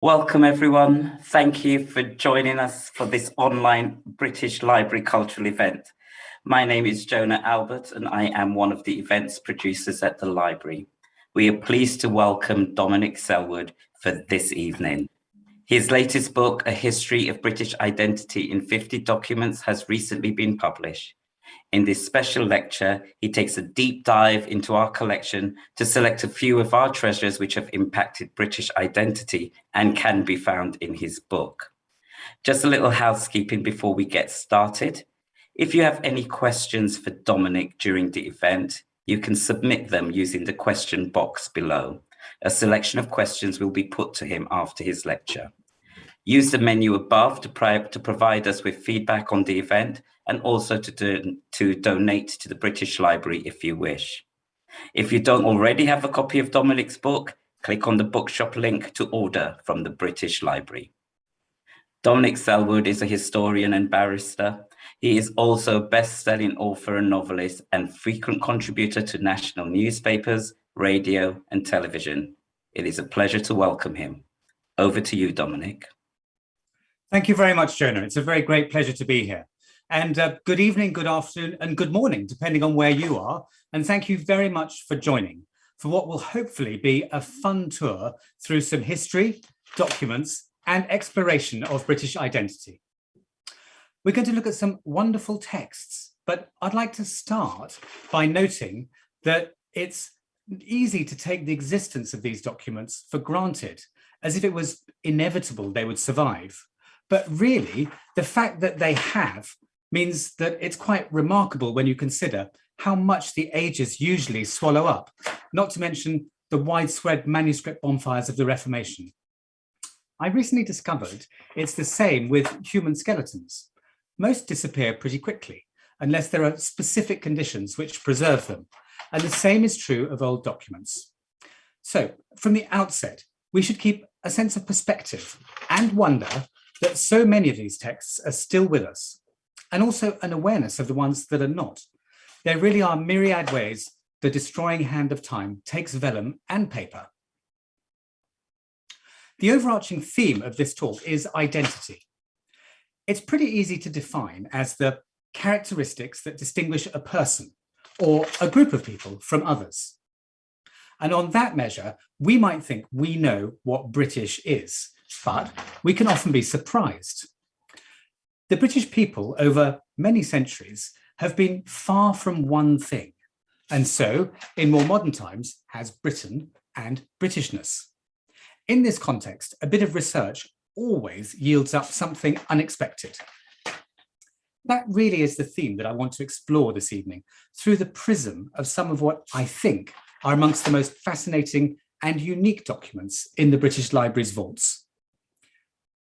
Welcome everyone. Thank you for joining us for this online British Library cultural event. My name is Jonah Albert and I am one of the events producers at the library. We are pleased to welcome Dominic Selwood for this evening. His latest book, A History of British Identity in 50 Documents has recently been published. In this special lecture, he takes a deep dive into our collection to select a few of our treasures which have impacted British identity and can be found in his book. Just a little housekeeping before we get started. If you have any questions for Dominic during the event, you can submit them using the question box below. A selection of questions will be put to him after his lecture. Use the menu above to, to provide us with feedback on the event and also to, do, to donate to the British Library if you wish. If you don't already have a copy of Dominic's book, click on the bookshop link to order from the British Library. Dominic Selwood is a historian and barrister. He is also a best-selling author and novelist and frequent contributor to national newspapers, radio and television. It is a pleasure to welcome him. Over to you, Dominic. Thank you very much, Jonah. It's a very great pleasure to be here. And uh, good evening, good afternoon, and good morning, depending on where you are. And thank you very much for joining for what will hopefully be a fun tour through some history, documents, and exploration of British identity. We're going to look at some wonderful texts, but I'd like to start by noting that it's easy to take the existence of these documents for granted, as if it was inevitable they would survive. But really, the fact that they have means that it's quite remarkable when you consider how much the ages usually swallow up, not to mention the widespread manuscript bonfires of the Reformation. I recently discovered it's the same with human skeletons. Most disappear pretty quickly, unless there are specific conditions which preserve them. And the same is true of old documents. So from the outset, we should keep a sense of perspective and wonder that so many of these texts are still with us, and also an awareness of the ones that are not. There really are myriad ways the destroying hand of time takes vellum and paper. The overarching theme of this talk is identity. It's pretty easy to define as the characteristics that distinguish a person or a group of people from others. And on that measure, we might think we know what British is, but we can often be surprised. The British people over many centuries have been far from one thing, and so in more modern times has Britain and Britishness. In this context, a bit of research always yields up something unexpected. That really is the theme that I want to explore this evening through the prism of some of what I think are amongst the most fascinating and unique documents in the British Library's vaults.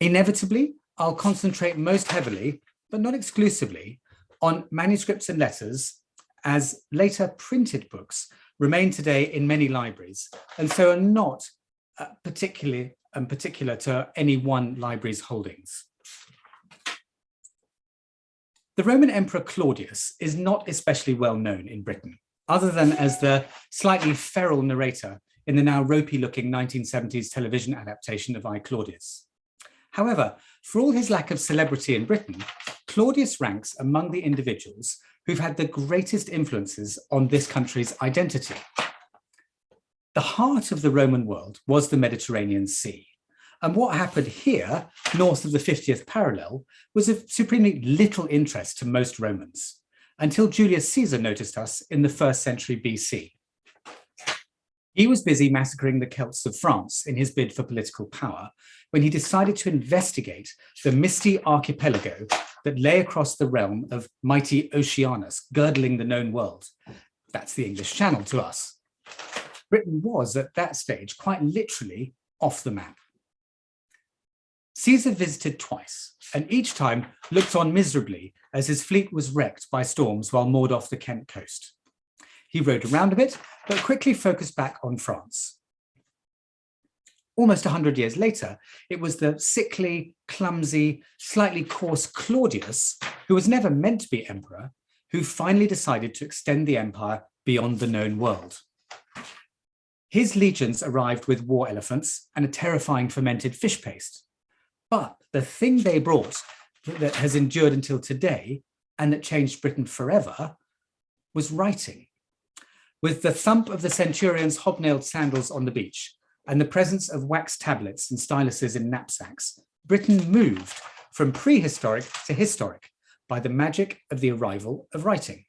Inevitably, I'll concentrate most heavily, but not exclusively, on manuscripts and letters as later printed books remain today in many libraries and so are not uh, particularly and um, particular to any one library's holdings. The Roman Emperor Claudius is not especially well known in Britain, other than as the slightly feral narrator in the now ropey looking 1970s television adaptation of I Claudius. However, for all his lack of celebrity in Britain, Claudius ranks among the individuals who've had the greatest influences on this country's identity. The heart of the Roman world was the Mediterranean Sea. And what happened here, north of the 50th parallel, was of supremely little interest to most Romans, until Julius Caesar noticed us in the first century BC. He was busy massacring the Celts of France in his bid for political power when he decided to investigate the misty archipelago that lay across the realm of mighty Oceanus, girdling the known world. That's the English Channel to us. Britain was at that stage quite literally off the map. Caesar visited twice, and each time looked on miserably as his fleet was wrecked by storms while moored off the Kent coast. He rode around a bit, but quickly focused back on France. Almost 100 years later, it was the sickly, clumsy, slightly coarse Claudius, who was never meant to be emperor, who finally decided to extend the empire beyond the known world. His legions arrived with war elephants and a terrifying fermented fish paste. But the thing they brought that has endured until today and that changed Britain forever was writing. With the thump of the centurion's hobnailed sandals on the beach and the presence of wax tablets and styluses in knapsacks, Britain moved from prehistoric to historic by the magic of the arrival of writing.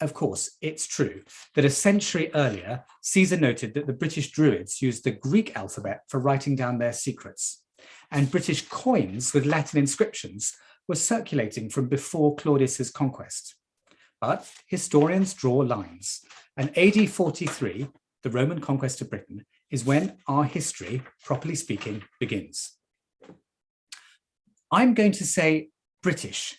Of course, it's true that a century earlier, Caesar noted that the British Druids used the Greek alphabet for writing down their secrets, and British coins with Latin inscriptions were circulating from before Claudius's conquest. But historians draw lines, and AD 43, the Roman conquest of Britain, is when our history, properly speaking, begins. I'm going to say British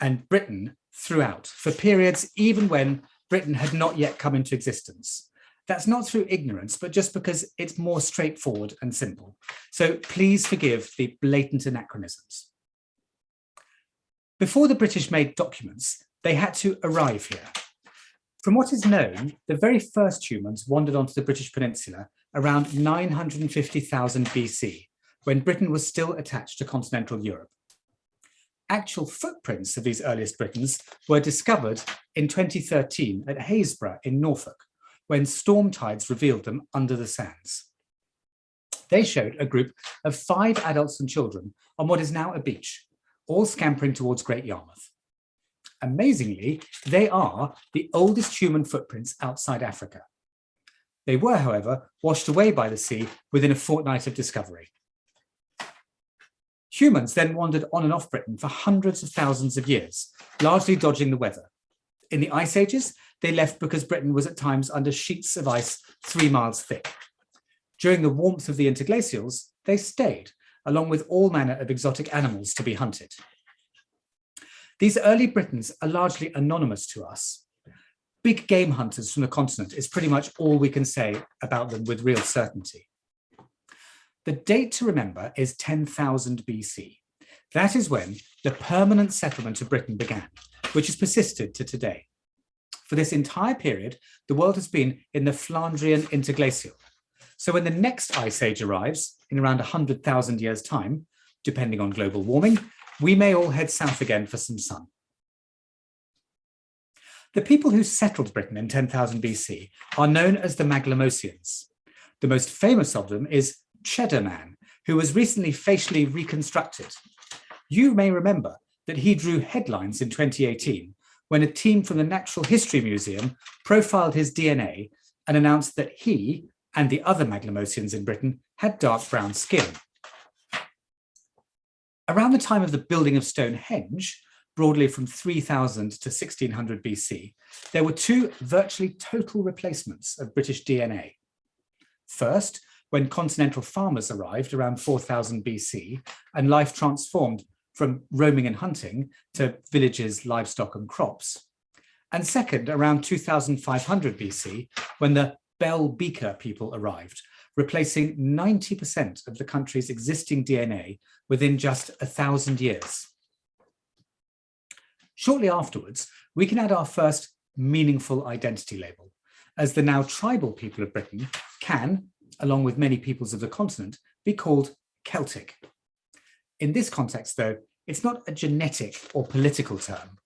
and Britain throughout for periods even when Britain had not yet come into existence. That's not through ignorance, but just because it's more straightforward and simple. So please forgive the blatant anachronisms. Before the British made documents, they had to arrive here. From what is known, the very first humans wandered onto the British Peninsula around 950,000 BC, when Britain was still attached to continental Europe actual footprints of these earliest Britons were discovered in 2013 at Happisburgh in Norfolk, when storm tides revealed them under the sands. They showed a group of five adults and children on what is now a beach, all scampering towards Great Yarmouth. Amazingly, they are the oldest human footprints outside Africa. They were, however, washed away by the sea within a fortnight of discovery. Humans then wandered on and off Britain for hundreds of thousands of years, largely dodging the weather. In the ice ages, they left because Britain was at times under sheets of ice three miles thick. During the warmth of the interglacials, they stayed, along with all manner of exotic animals to be hunted. These early Britons are largely anonymous to us. Big game hunters from the continent is pretty much all we can say about them with real certainty. The date to remember is 10,000 BC. That is when the permanent settlement of Britain began, which has persisted to today. For this entire period, the world has been in the Flandrian interglacial. So when the next ice age arrives in around 100,000 years time, depending on global warming, we may all head south again for some sun. The people who settled Britain in 10,000 BC are known as the Maglemosians. The most famous of them is Cheddar Man, who was recently facially reconstructed. You may remember that he drew headlines in 2018 when a team from the Natural History Museum profiled his DNA and announced that he and the other Maglemosians in Britain had dark brown skin. Around the time of the building of Stonehenge, broadly from 3000 to 1600 BC, there were two virtually total replacements of British DNA. First, when continental farmers arrived around 4000 BC and life transformed from roaming and hunting to villages, livestock and crops. And second, around 2500 BC, when the Bell Beaker people arrived, replacing 90% of the country's existing DNA within just a thousand years. Shortly afterwards, we can add our first meaningful identity label, as the now tribal people of Britain can, along with many peoples of the continent, be called Celtic. In this context, though, it's not a genetic or political term.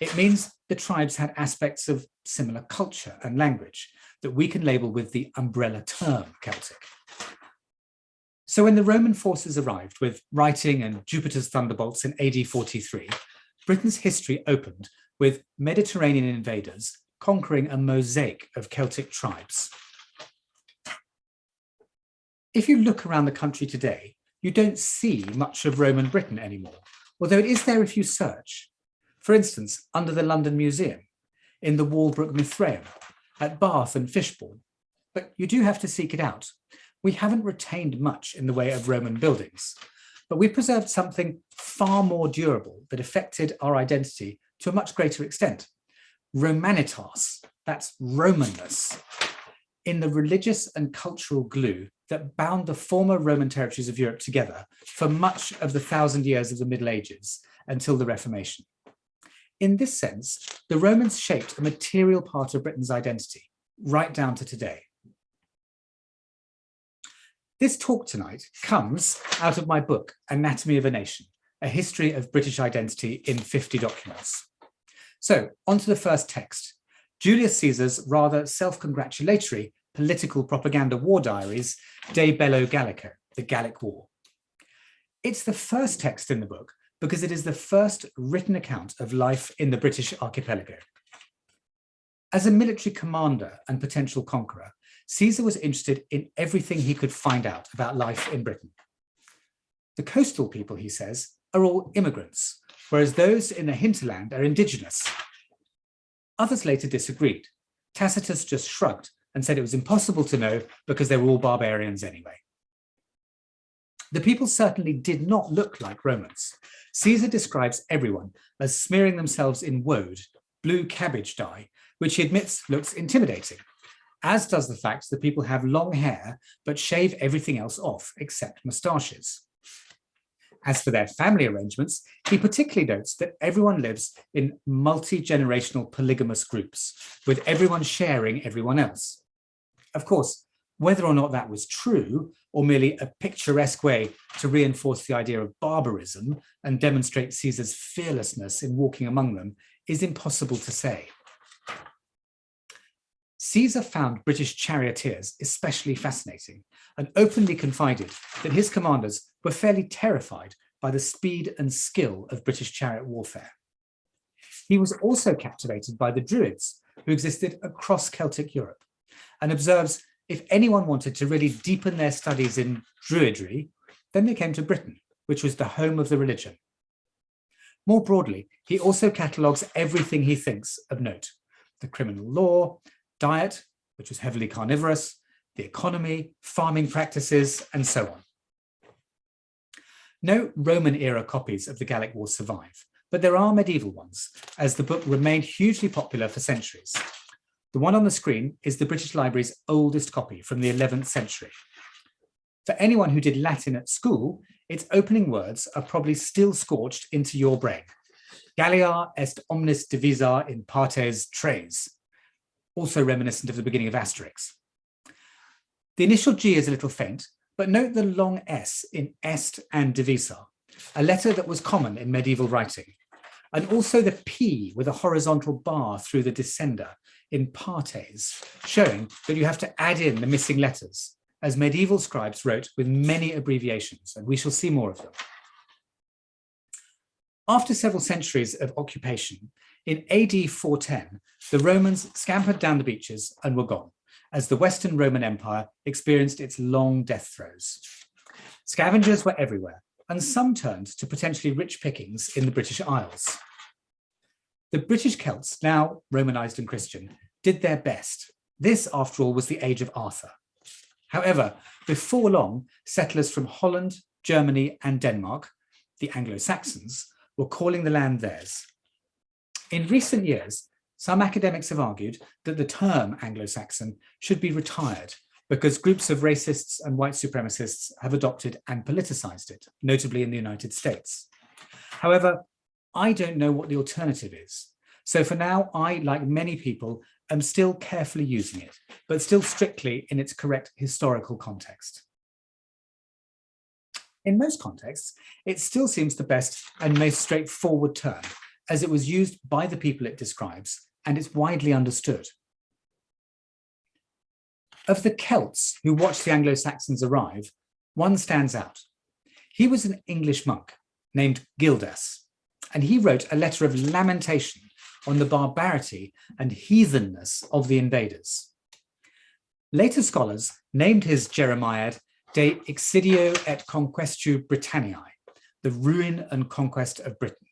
It means the tribes had aspects of similar culture and language that we can label with the umbrella term Celtic. So when the Roman forces arrived with writing and Jupiter's thunderbolts in AD 43, Britain's history opened with Mediterranean invaders conquering a mosaic of Celtic tribes if you look around the country today, you don't see much of Roman Britain anymore, although it is there if you search. For instance, under the London Museum, in the Walbrook Mithraeum, at Bath and Fishbourne, but you do have to seek it out. We haven't retained much in the way of Roman buildings, but we preserved something far more durable that affected our identity to a much greater extent. Romanitas, that's Romanness, in the religious and cultural glue that bound the former Roman territories of Europe together for much of the thousand years of the Middle Ages until the Reformation. In this sense, the Romans shaped a material part of Britain's identity, right down to today. This talk tonight comes out of my book, Anatomy of a Nation, a history of British identity in 50 documents. So onto the first text, Julius Caesar's rather self-congratulatory political propaganda war diaries, De Bello Gallico, the Gallic War. It's the first text in the book because it is the first written account of life in the British archipelago. As a military commander and potential conqueror, Caesar was interested in everything he could find out about life in Britain. The coastal people, he says, are all immigrants, whereas those in the hinterland are indigenous. Others later disagreed. Tacitus just shrugged and said it was impossible to know because they were all barbarians anyway. The people certainly did not look like Romans. Caesar describes everyone as smearing themselves in woad, blue cabbage dye, which he admits looks intimidating, as does the fact that people have long hair but shave everything else off except moustaches. As for their family arrangements, he particularly notes that everyone lives in multi-generational polygamous groups, with everyone sharing everyone else. Of course, whether or not that was true, or merely a picturesque way to reinforce the idea of barbarism and demonstrate Caesar's fearlessness in walking among them, is impossible to say. Caesar found British charioteers especially fascinating and openly confided that his commanders were fairly terrified by the speed and skill of British chariot warfare. He was also captivated by the Druids who existed across Celtic Europe and observes if anyone wanted to really deepen their studies in Druidry, then they came to Britain, which was the home of the religion. More broadly, he also catalogues everything he thinks of note, the criminal law, diet, which was heavily carnivorous, the economy, farming practices, and so on. No Roman era copies of the Gallic War survive, but there are medieval ones, as the book remained hugely popular for centuries. The one on the screen is the British Library's oldest copy from the 11th century. For anyone who did Latin at school, its opening words are probably still scorched into your brain. Gallia est omnis divisa in partes tres, also reminiscent of the beginning of Asterix. The initial G is a little faint, but note the long S in est and divisa, a letter that was common in medieval writing, and also the P with a horizontal bar through the descender in partes, showing that you have to add in the missing letters, as medieval scribes wrote with many abbreviations, and we shall see more of them. After several centuries of occupation, in AD 410, the Romans scampered down the beaches and were gone, as the Western Roman Empire experienced its long death throes. Scavengers were everywhere, and some turned to potentially rich pickings in the British Isles. The British Celts, now Romanized and Christian, did their best. This, after all, was the age of Arthur. However, before long, settlers from Holland, Germany, and Denmark, the Anglo-Saxons, were calling the land theirs. In recent years, some academics have argued that the term Anglo-Saxon should be retired because groups of racists and white supremacists have adopted and politicized it, notably in the United States. However, I don't know what the alternative is. So for now, I, like many people, am still carefully using it, but still strictly in its correct historical context. In most contexts, it still seems the best and most straightforward term, as it was used by the people it describes, and it's widely understood. Of the Celts who watched the Anglo-Saxons arrive, one stands out. He was an English monk named Gildas, and he wrote a letter of lamentation on the barbarity and heathenness of the invaders. Later scholars named his Jeremiad De Excidio et Conquestu Britanniae, the ruin and conquest of Britain.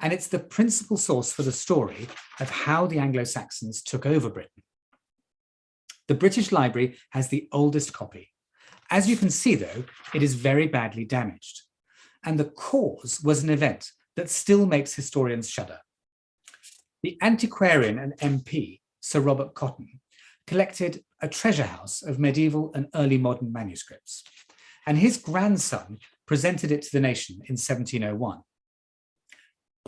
And it's the principal source for the story of how the Anglo-Saxons took over Britain. The British Library has the oldest copy. As you can see, though, it is very badly damaged. And the cause was an event that still makes historians shudder. The antiquarian and MP, Sir Robert Cotton, collected a treasure house of medieval and early modern manuscripts, and his grandson presented it to the nation in 1701.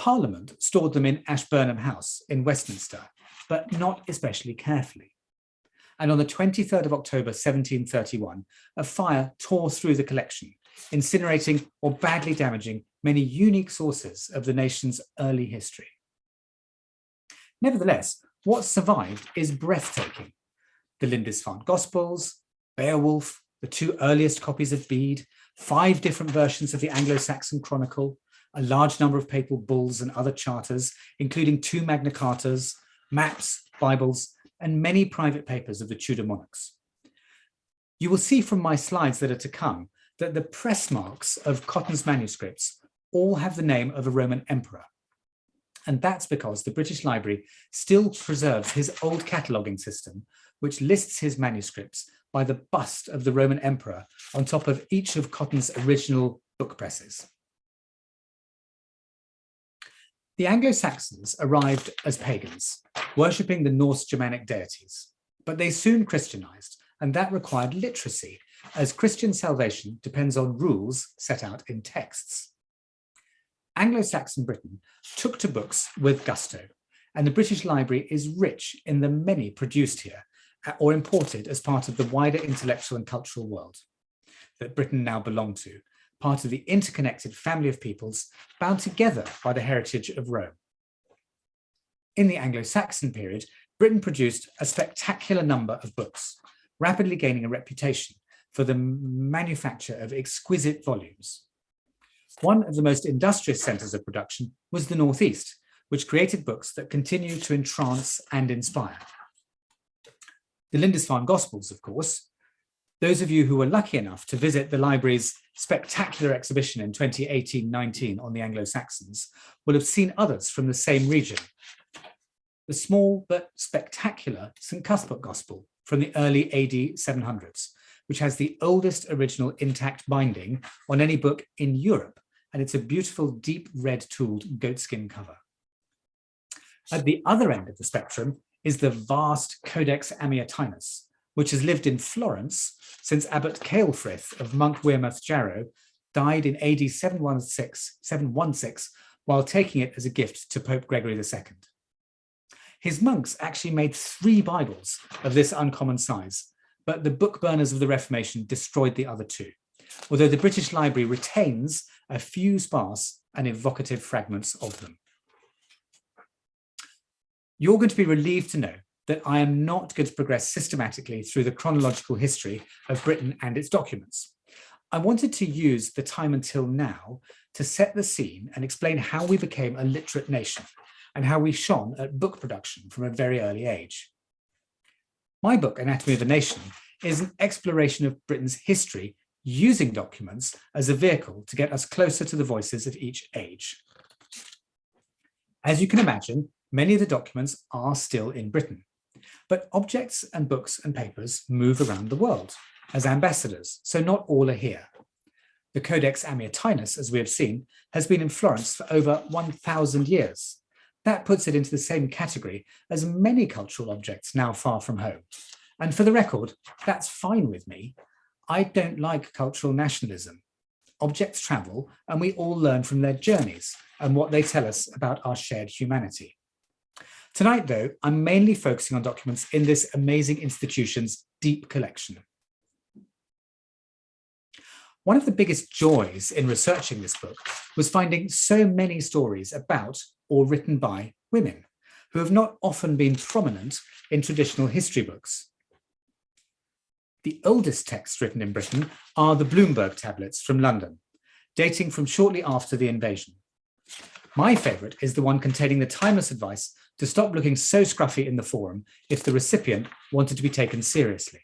Parliament stored them in Ashburnham House in Westminster, but not especially carefully. and on the 23rd of October 1731, a fire tore through the collection, incinerating or badly damaging many unique sources of the nation's early history. Nevertheless, what survived is breathtaking. The Lindisfarne Gospels, Beowulf, the two earliest copies of Bede, five different versions of the Anglo-Saxon Chronicle, a large number of papal bulls and other charters, including two Magna Cartas, maps, Bibles, and many private papers of the Tudor monarchs. You will see from my slides that are to come that the press marks of Cotton's manuscripts all have the name of a Roman emperor. And that's because the British Library still preserves his old cataloguing system, which lists his manuscripts by the bust of the Roman emperor on top of each of Cotton's original book presses. The Anglo-Saxons arrived as pagans, worshipping the Norse Germanic deities, but they soon Christianized, and that required literacy, as Christian salvation depends on rules set out in texts. Anglo-Saxon Britain took to books with gusto, and the British Library is rich in the many produced here uh, or imported as part of the wider intellectual and cultural world that Britain now belonged to, part of the interconnected family of peoples bound together by the heritage of Rome. In the Anglo-Saxon period, Britain produced a spectacular number of books, rapidly gaining a reputation for the manufacture of exquisite volumes. One of the most industrious centres of production was the Northeast, which created books that continue to entrance and inspire. The Lindisfarne Gospels, of course, those of you who were lucky enough to visit the library's spectacular exhibition in 2018-19 on the Anglo-Saxons will have seen others from the same region. The small but spectacular St Cuthbert Gospel from the early AD 700s, which has the oldest original intact binding on any book in Europe, and it's a beautiful deep red tooled goatskin cover. At the other end of the spectrum is the vast Codex Amiatinus, which has lived in Florence since Abbot Ceolfrith of Monk Wearmouth Jarrow died in AD 716, 716 while taking it as a gift to Pope Gregory II. His monks actually made three Bibles of this uncommon size, but the book burners of the Reformation destroyed the other two, although the British Library retains a few sparse and evocative fragments of them. You're going to be relieved to know that I am not going to progress systematically through the chronological history of Britain and its documents. I wanted to use the time until now to set the scene and explain how we became a literate nation and how we shone at book production from a very early age. My book, Anatomy of a Nation, is an exploration of Britain's history using documents as a vehicle to get us closer to the voices of each age. As you can imagine, many of the documents are still in Britain, but objects and books and papers move around the world as ambassadors, so not all are here. The Codex Amiatinus, as we have seen, has been in Florence for over 1,000 years. That puts it into the same category as many cultural objects now far from home. And for the record, that's fine with me. I don't like cultural nationalism. Objects travel and we all learn from their journeys and what they tell us about our shared humanity. Tonight, though, I'm mainly focusing on documents in this amazing institution's deep collection. One of the biggest joys in researching this book was finding so many stories about or written by women who have not often been prominent in traditional history books. The oldest texts written in Britain are the Bloomberg tablets from London, dating from shortly after the invasion. My favourite is the one containing the timeless advice to stop looking so scruffy in the forum if the recipient wanted to be taken seriously.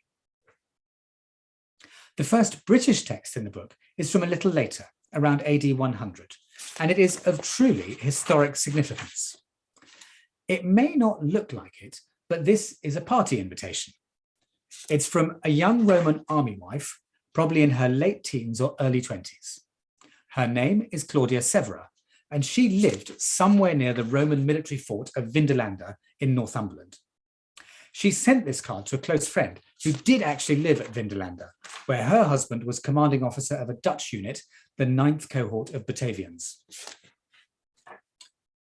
The first British text in the book is from a little later, around AD 100, and it is of truly historic significance. It may not look like it, but this is a party invitation. It's from a young Roman army wife, probably in her late teens or early 20s. Her name is Claudia Severa, and she lived somewhere near the Roman military fort of Vindolanda in Northumberland. She sent this card to a close friend who did actually live at Vindolanda, where her husband was commanding officer of a Dutch unit, the 9th cohort of Batavians.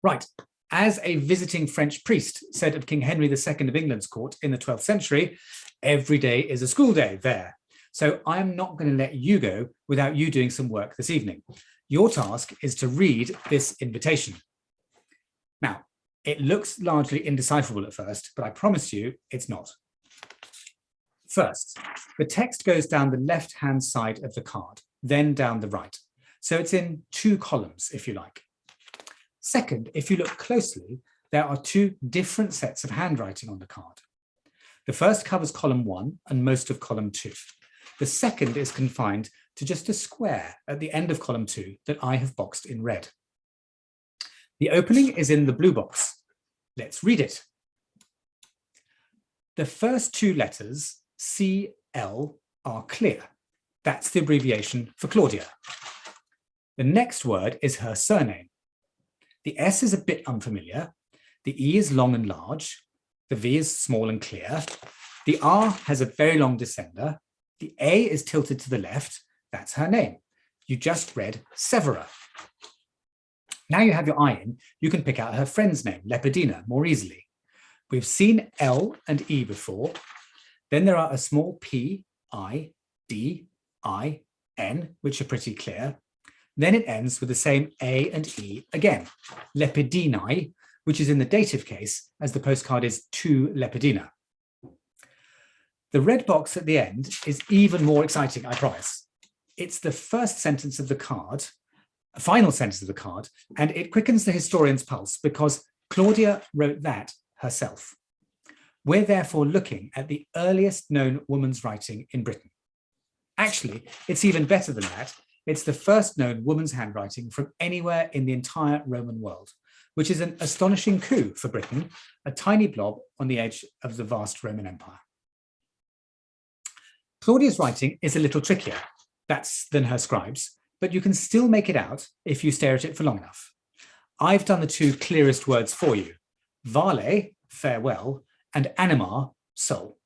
Right, As a visiting French priest said of King Henry II of England's court in the 12th century, every day is a school day there. So I am not going to let you go without you doing some work this evening. Your task is to read this invitation. Now, it looks largely indecipherable at first, but I promise you it's not. First, the text goes down the left-hand side of the card, then down the right. So it's in two columns, if you like. Second, if you look closely, there are two different sets of handwriting on the card. The first covers column one and most of column two. The second is confined to just a square at the end of column two that I have boxed in red. The opening is in the blue box. Let's read it. The first two letters, CL, are clear. That's the abbreviation for Claudia. The next word is her surname. The S is a bit unfamiliar. The E is long and large. The V is small and clear. The R has a very long descender. The A is tilted to the left. That's her name. You just read Severa. Now you have your eye in, you can pick out her friend's name, Lepidina, more easily. We've seen L and E before. Then there are a small P, I, D, I, N, which are pretty clear. Then it ends with the same A and E again, lepidinae, which is in the dative case as the postcard is to Lepidina. The red box at the end is even more exciting, I promise. It's the first sentence of the card, final sentence of the card, and it quickens the historian's pulse because Claudia wrote that herself. We're therefore looking at the earliest known woman's writing in Britain. Actually, it's even better than that it's the first known woman's handwriting from anywhere in the entire Roman world, which is an astonishing coup for Britain, a tiny blob on the edge of the vast Roman Empire. Claudia's writing is a little trickier that's than her scribes, but you can still make it out if you stare at it for long enough. I've done the two clearest words for you, vale, farewell, and anima, soul.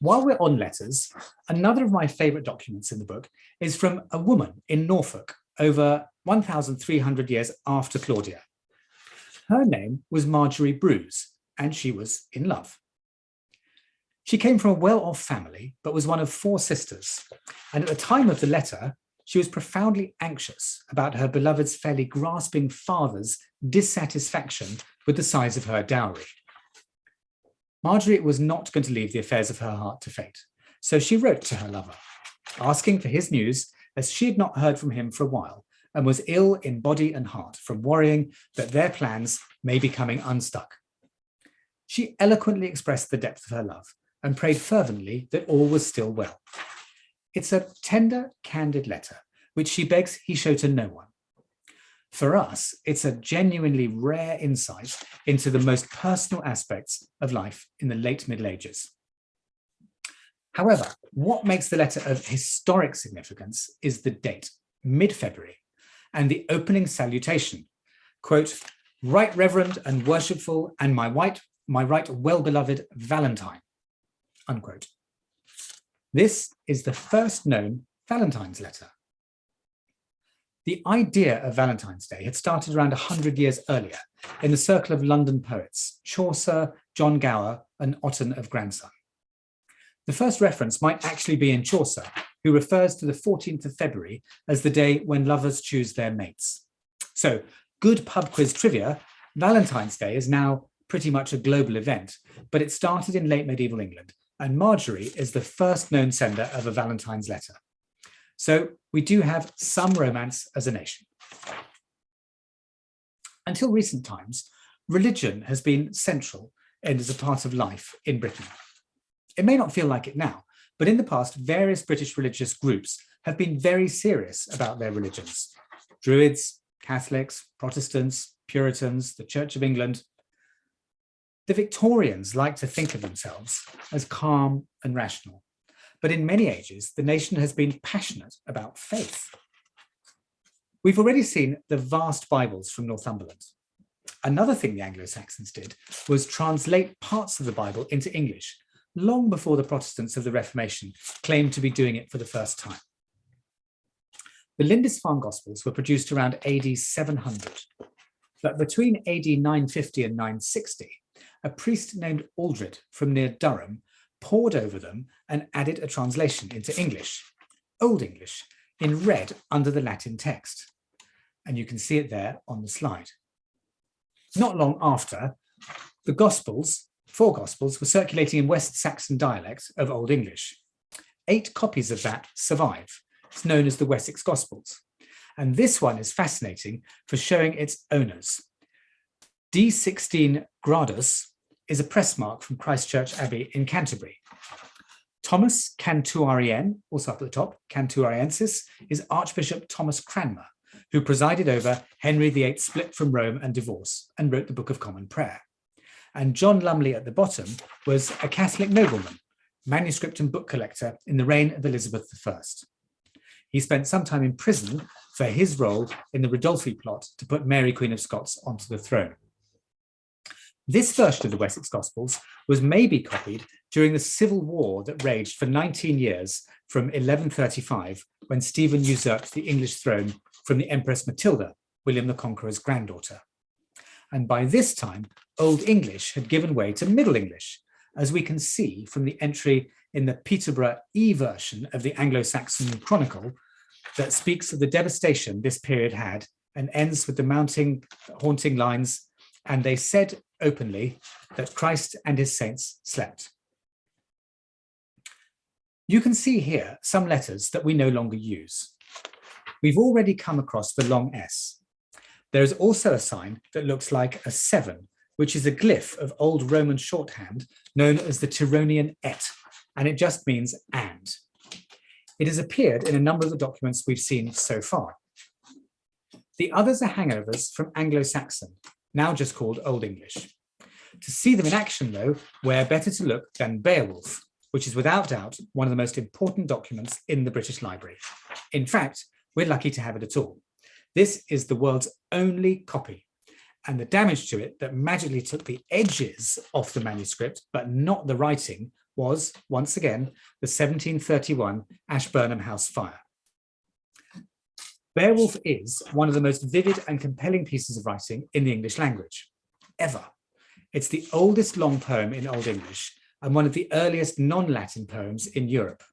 While we're on letters, another of my favourite documents in the book is from a woman in Norfolk over 1,300 years after Claudia. Her name was Margery Brews, and she was in love. She came from a well-off family, but was one of four sisters. And at the time of the letter, she was profoundly anxious about her beloved's fairly grasping father's dissatisfaction with the size of her dowry. Margery was not going to leave the affairs of her heart to fate, so she wrote to her lover, asking for his news as she had not heard from him for a while and was ill in body and heart from worrying that their plans may be coming unstuck. She eloquently expressed the depth of her love and prayed fervently that all was still well. It's a tender, candid letter, which she begs he show to no one, for us, it's a genuinely rare insight into the most personal aspects of life in the late Middle Ages. However, what makes the letter of historic significance is the date, mid-February, and the opening salutation, quote, right reverend and worshipful and my white, my right well-beloved Valentine, unquote. This is the first known Valentine's letter. The idea of Valentine's Day had started around 100 years earlier in the circle of London poets, Chaucer, John Gower and Otten of Grandson. The first reference might actually be in Chaucer, who refers to the 14th of February as the day when lovers choose their mates. So good pub quiz trivia, Valentine's Day is now pretty much a global event, but it started in late medieval England and Margery is the first known sender of a Valentine's letter. So we do have some romance as a nation. Until recent times, religion has been central and as a part of life in Britain. It may not feel like it now, but in the past, various British religious groups have been very serious about their religions. Druids, Catholics, Protestants, Puritans, the Church of England. The Victorians like to think of themselves as calm and rational. But in many ages, the nation has been passionate about faith. We've already seen the vast Bibles from Northumberland. Another thing the Anglo-Saxons did was translate parts of the Bible into English, long before the Protestants of the Reformation claimed to be doing it for the first time. The Lindisfarne Gospels were produced around AD 700. that between AD 950 and 960, a priest named Aldred from near Durham pored over them and added a translation into English, Old English, in red under the Latin text. And you can see it there on the slide. Not long after, the Gospels, four Gospels, were circulating in West Saxon dialect of Old English. Eight copies of that survive. It's known as the Wessex Gospels. And this one is fascinating for showing its owners. D16 Gradus is a press mark from Christchurch Abbey in Canterbury. Thomas Cantuarien, also up at the top, Cantuariensis, is Archbishop Thomas Cranmer, who presided over Henry VIII's split from Rome and divorce and wrote the Book of Common Prayer. And John Lumley at the bottom was a Catholic nobleman, manuscript and book collector in the reign of Elizabeth I. He spent some time in prison for his role in the Ridolfi plot to put Mary Queen of Scots onto the throne. This version of the Wessex Gospels was maybe copied during the civil war that raged for 19 years from 1135, when Stephen usurped the English throne from the Empress Matilda, William the Conqueror's granddaughter. And by this time, Old English had given way to Middle English, as we can see from the entry in the Peterborough E version of the Anglo-Saxon Chronicle that speaks of the devastation this period had and ends with the mounting, haunting lines, and they said openly that Christ and his saints slept. You can see here some letters that we no longer use. We've already come across the long S. There is also a sign that looks like a seven, which is a glyph of old Roman shorthand known as the Tironian et, and it just means and. It has appeared in a number of the documents we've seen so far. The others are hangovers from Anglo-Saxon, now just called Old English. To see them in action, though, where better to look than Beowulf, which is without doubt one of the most important documents in the British Library. In fact, we're lucky to have it at all. This is the world's only copy, and the damage to it that magically took the edges off the manuscript, but not the writing, was, once again, the 1731 Ashburnham House fire. Beowulf is one of the most vivid and compelling pieces of writing in the English language, ever. It's the oldest long poem in Old English and one of the earliest non-Latin poems in Europe.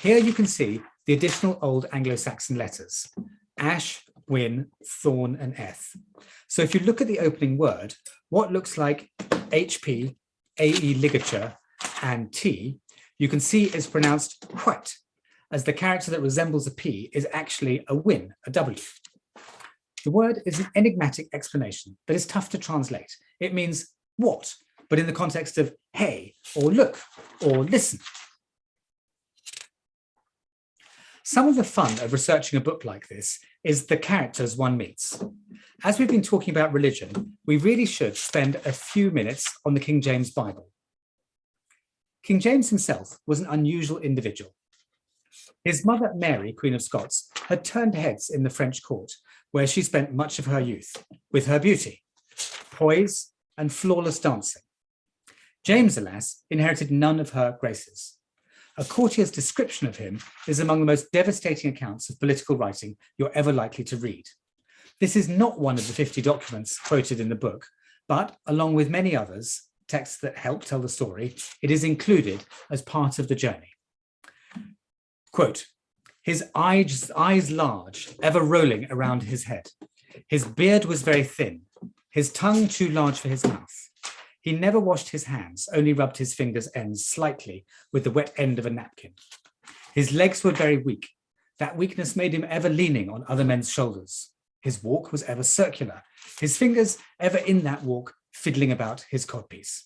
Here you can see the additional Old Anglo-Saxon letters, ash, wynn, thorn, and eth. So if you look at the opening word, what looks like HP, AE ligature, and T, you can see is pronounced quite as the character that resembles a P is actually a wynn, a W. The word is an enigmatic explanation that is tough to translate. It means what, but in the context of hey, or look, or listen. Some of the fun of researching a book like this is the characters one meets. As we've been talking about religion, we really should spend a few minutes on the King James Bible. King James himself was an unusual individual. His mother, Mary, Queen of Scots, had turned heads in the French court, where she spent much of her youth, with her beauty, poise, and flawless dancing. James, alas, inherited none of her graces. A courtier's description of him is among the most devastating accounts of political writing you're ever likely to read. This is not one of the 50 documents quoted in the book, but along with many others, texts that help tell the story, it is included as part of the journey. Quote, his eyes, eyes large, ever rolling around his head. His beard was very thin, his tongue too large for his mouth. He never washed his hands, only rubbed his fingers ends slightly with the wet end of a napkin. His legs were very weak. That weakness made him ever leaning on other men's shoulders. His walk was ever circular, his fingers ever in that walk fiddling about his codpiece.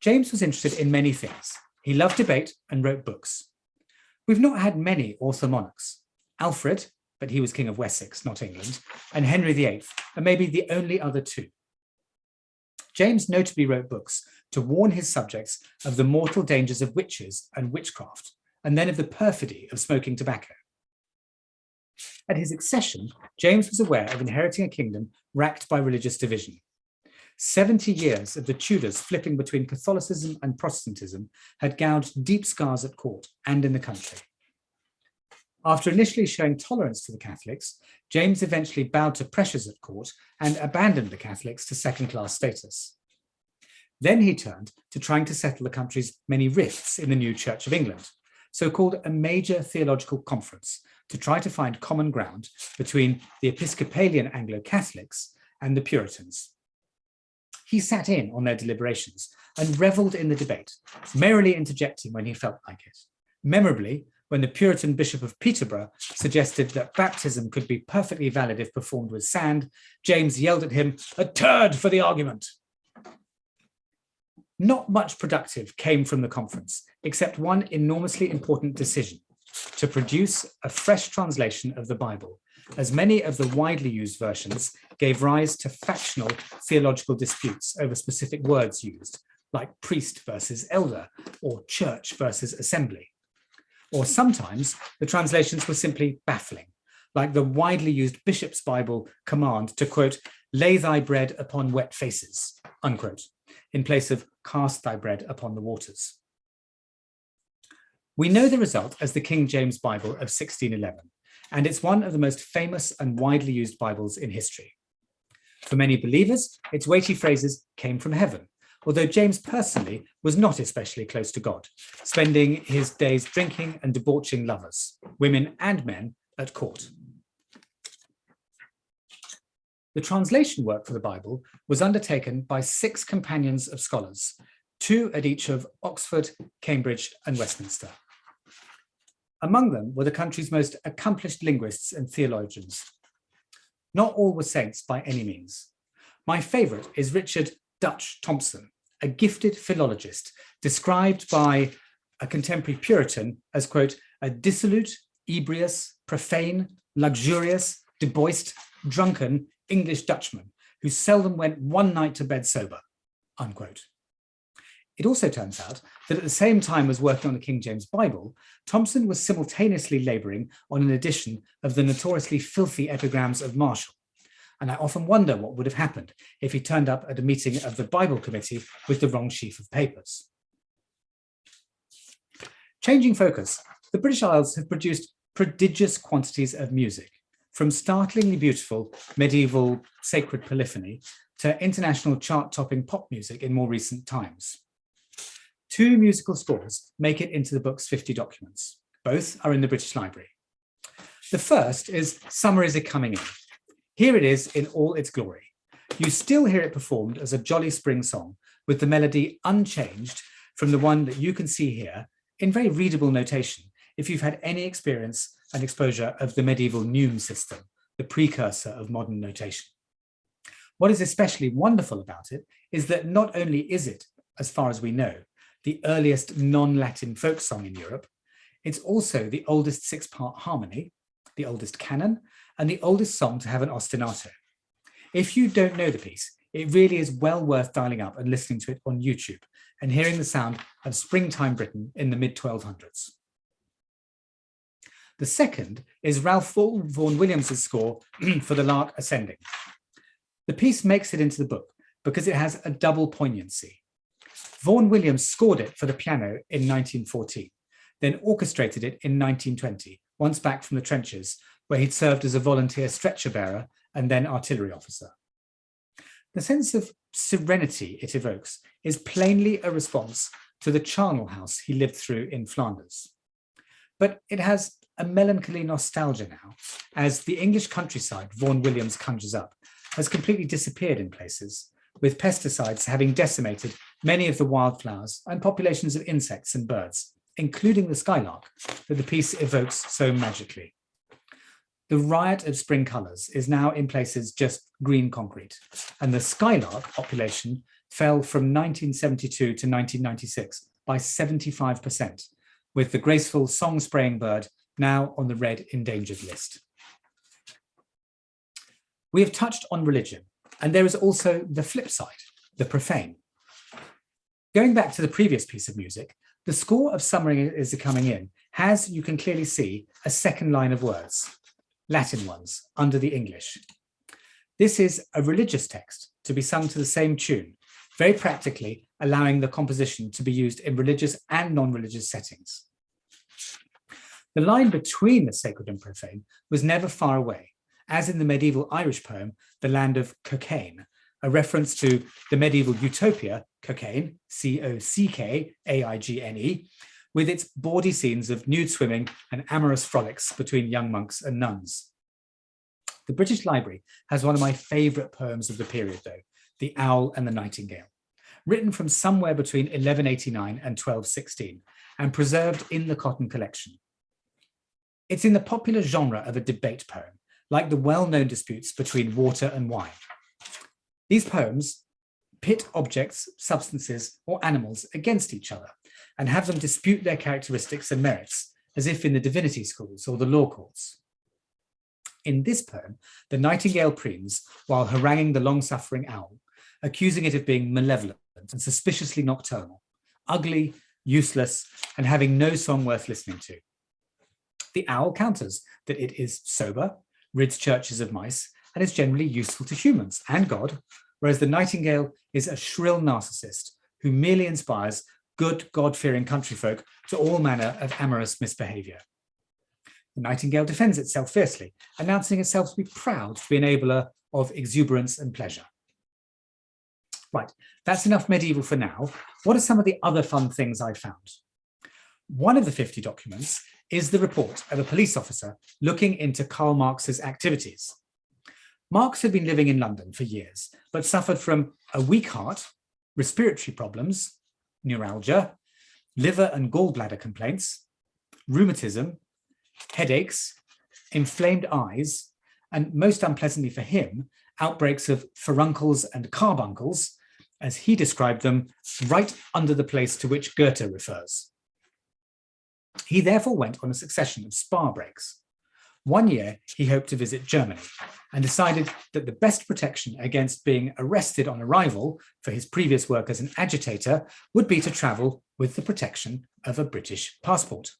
James was interested in many things, he loved debate and wrote books. We've not had many author monarchs. Alfred, but he was king of Wessex, not England, and Henry VIII are maybe the only other two. James notably wrote books to warn his subjects of the mortal dangers of witches and witchcraft, and then of the perfidy of smoking tobacco. At his accession, James was aware of inheriting a kingdom racked by religious division. 70 years of the Tudors flipping between Catholicism and Protestantism had gouged deep scars at court and in the country. After initially showing tolerance to the Catholics, James eventually bowed to pressures at court and abandoned the Catholics to second-class status. Then he turned to trying to settle the country's many rifts in the new Church of England, so called a major theological conference to try to find common ground between the Episcopalian Anglo-Catholics and the Puritans. He sat in on their deliberations and revelled in the debate, merrily interjecting when he felt like it. Memorably, when the Puritan Bishop of Peterborough suggested that baptism could be perfectly valid if performed with sand, James yelled at him, a turd for the argument. Not much productive came from the conference, except one enormously important decision, to produce a fresh translation of the Bible, as many of the widely used versions gave rise to factional theological disputes over specific words used, like priest versus elder, or church versus assembly. Or sometimes the translations were simply baffling, like the widely used Bishop's Bible command to quote, lay thy bread upon wet faces, unquote, in place of cast thy bread upon the waters. We know the result as the King James Bible of 1611, and it's one of the most famous and widely used Bibles in history. For many believers, its weighty phrases came from heaven, although James personally was not especially close to God, spending his days drinking and debauching lovers, women and men, at court. The translation work for the Bible was undertaken by six companions of scholars, two at each of Oxford, Cambridge and Westminster. Among them were the country's most accomplished linguists and theologians. Not all were saints by any means. My favourite is Richard Dutch Thompson, a gifted philologist described by a contemporary Puritan as, quote, a dissolute, ebrious, profane, luxurious, deboiced, drunken English Dutchman who seldom went one night to bed sober, unquote. It also turns out that at the same time as working on the King James Bible, Thompson was simultaneously labouring on an edition of the notoriously filthy epigrams of Martial, and I often wonder what would have happened if he turned up at a meeting of the Bible Committee with the wrong sheaf of papers. Changing focus, the British Isles have produced prodigious quantities of music, from startlingly beautiful medieval sacred polyphony to international chart-topping pop music in more recent times. Two musical scores make it into the book's 50 documents. Both are in the British Library. The first is Summer is a Coming In, here it is in all its glory. You still hear it performed as a jolly spring song with the melody unchanged from the one that you can see here in very readable notation if you've had any experience and exposure of the medieval neume system, the precursor of modern notation. What is especially wonderful about it is that not only is it, as far as we know, the earliest non-Latin folk song in Europe, it's also the oldest six-part harmony, the oldest canon, and the oldest song to have an ostinato. If you don't know the piece, it really is well worth dialing up and listening to it on YouTube and hearing the sound of springtime Britain in the mid-1200s. The second is Ralph Vaughan Williams' score for The Lark Ascending. The piece makes it into the book because it has a double poignancy. Vaughan Williams scored it for the piano in 1914, then orchestrated it in 1920, once back from the trenches where he'd served as a volunteer stretcher bearer and then artillery officer. The sense of serenity it evokes is plainly a response to the charnel house he lived through in Flanders. But it has a melancholy nostalgia now, as the English countryside Vaughan Williams conjures up has completely disappeared in places, with pesticides having decimated many of the wildflowers and populations of insects and birds, including the skylark that the piece evokes so magically. The riot of spring colours is now in places just green concrete, and the skylark population fell from 1972 to 1996 by 75%, with the graceful song-spraying bird now on the red endangered list. We have touched on religion, and there is also the flip side, the profane. Going back to the previous piece of music, the score of Summer is Coming In has, you can clearly see, a second line of words, Latin ones, under the English. This is a religious text to be sung to the same tune, very practically allowing the composition to be used in religious and non-religious settings. the line between the sacred and profane was never far away, as in the medieval Irish poem, The Land of Cockaigne, a reference to the medieval utopia, Cockaigne, C-O-C-K-A-I-G-N-E, with its bawdy scenes of nude swimming and amorous frolics between young monks and nuns. The British Library has one of my favourite poems of the period, though, The Owl and the Nightingale, written from somewhere between 1189 and 1216 and preserved in the Cotton collection. It's in the popular genre of a debate poem, like the well-known disputes between water and wine. These poems pit objects, substances, or animals against each other and have them dispute their characteristics and merits, as if in the divinity schools or the law courts. In this poem, the nightingale preens while haranguing the long-suffering owl, accusing it of being malevolent and suspiciously nocturnal, ugly, useless, and having no song worth listening to. The owl counters that it is sober, rids churches of mice, and is generally useful to humans and God, whereas the nightingale is a shrill narcissist who merely inspires good God-fearing countryfolk to all manner of amorous misbehaviour. The Nightingale defends itself fiercely, announcing itself to be proud to be enabler of exuberance and pleasure. Right, that's enough medieval for now. What are some of the other fun things I found? One of the 50 documents is the report of a police officer looking into Karl Marx's activities. Marx had been living in London for years, but suffered from a weak heart, respiratory problems, neuralgia, liver and gallbladder complaints, rheumatism, headaches, inflamed eyes, and most unpleasantly for him, outbreaks of furuncles and carbuncles, as he described them, right under the place to which Goethe refers. He therefore went on a succession of spa breaks. One year, he hoped to visit Germany and decided that the best protection against being arrested on arrival for his previous work as an agitator would be to travel with the protection of a British passport.